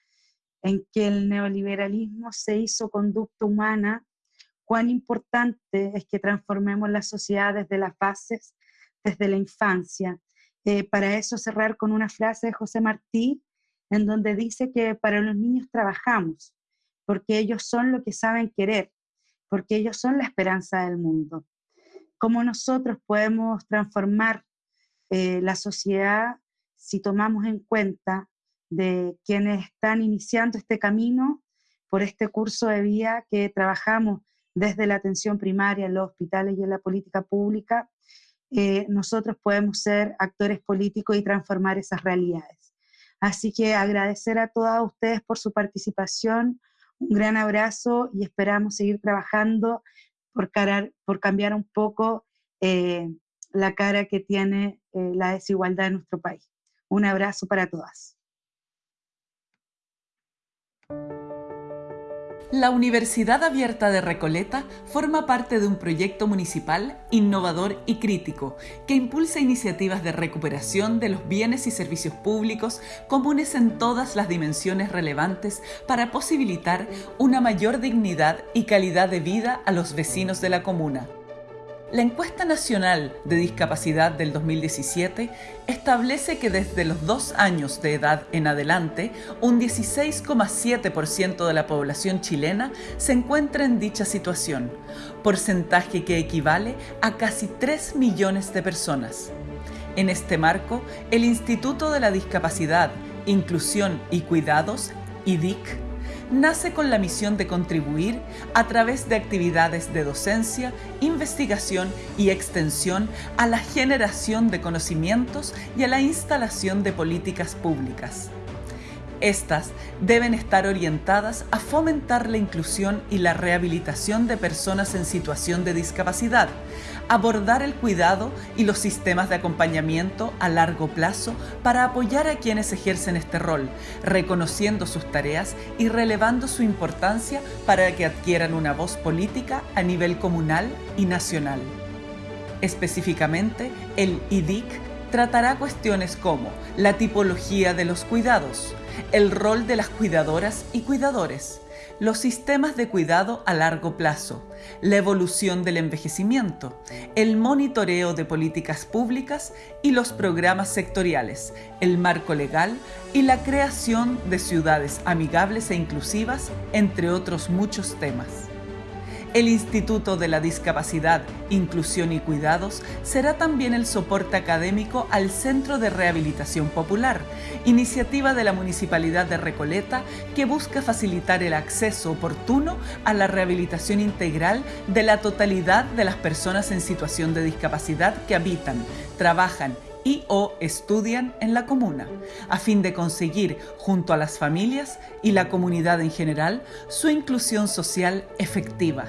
S1: en que el neoliberalismo se hizo conducta humana, cuán importante es que transformemos la sociedad desde las bases, desde la infancia. Eh, para eso cerrar con una frase de José Martí, en donde dice que para los niños trabajamos, porque ellos son lo que saben querer, porque ellos son la esperanza del mundo. ¿Cómo nosotros podemos transformar eh, la sociedad si tomamos en cuenta de quienes están iniciando este camino por este curso de vida que trabajamos desde la atención primaria en los hospitales y en la política pública, eh, nosotros podemos ser actores políticos y transformar esas realidades. Así que agradecer a todas ustedes por su participación, un gran abrazo y esperamos seguir trabajando por, cambiar un poco eh, la cara que tiene eh, la desigualdad en nuestro país. Un abrazo para todas.
S5: La Universidad Abierta de Recoleta forma parte de un proyecto municipal innovador y crítico que impulsa iniciativas de recuperación de los bienes y servicios públicos comunes en todas las dimensiones relevantes para posibilitar una mayor dignidad y calidad de vida a los vecinos de la comuna. La encuesta nacional de discapacidad del 2017 establece que desde los dos años de edad en adelante, un 16,7% de la población chilena se encuentra en dicha situación, porcentaje que equivale a casi 3 millones de personas. En este marco, el Instituto de la Discapacidad, Inclusión y Cuidados, IDIC, nace con la misión de contribuir a través de actividades de docencia, investigación y extensión a la generación de conocimientos y a la instalación de políticas públicas. Estas deben estar orientadas a fomentar la inclusión y la rehabilitación de personas en situación de discapacidad, abordar el cuidado y los sistemas de acompañamiento a largo plazo para apoyar a quienes ejercen este rol, reconociendo sus tareas y relevando su importancia para que adquieran una voz política a nivel comunal y nacional. Específicamente, el IDIC tratará cuestiones como la tipología de los cuidados, el rol de las cuidadoras y cuidadores, los sistemas de cuidado a largo plazo, la evolución del envejecimiento, el monitoreo de políticas públicas y los programas sectoriales, el marco legal y la creación de ciudades amigables e inclusivas, entre otros muchos temas. El Instituto de la Discapacidad, Inclusión y Cuidados será también el soporte académico al Centro de Rehabilitación Popular, iniciativa de la Municipalidad de Recoleta que busca facilitar el acceso oportuno a la rehabilitación integral de la totalidad de las personas en situación de discapacidad que habitan, trabajan y o estudian en la comuna, a fin de conseguir, junto a las familias y la comunidad en general, su inclusión social efectiva.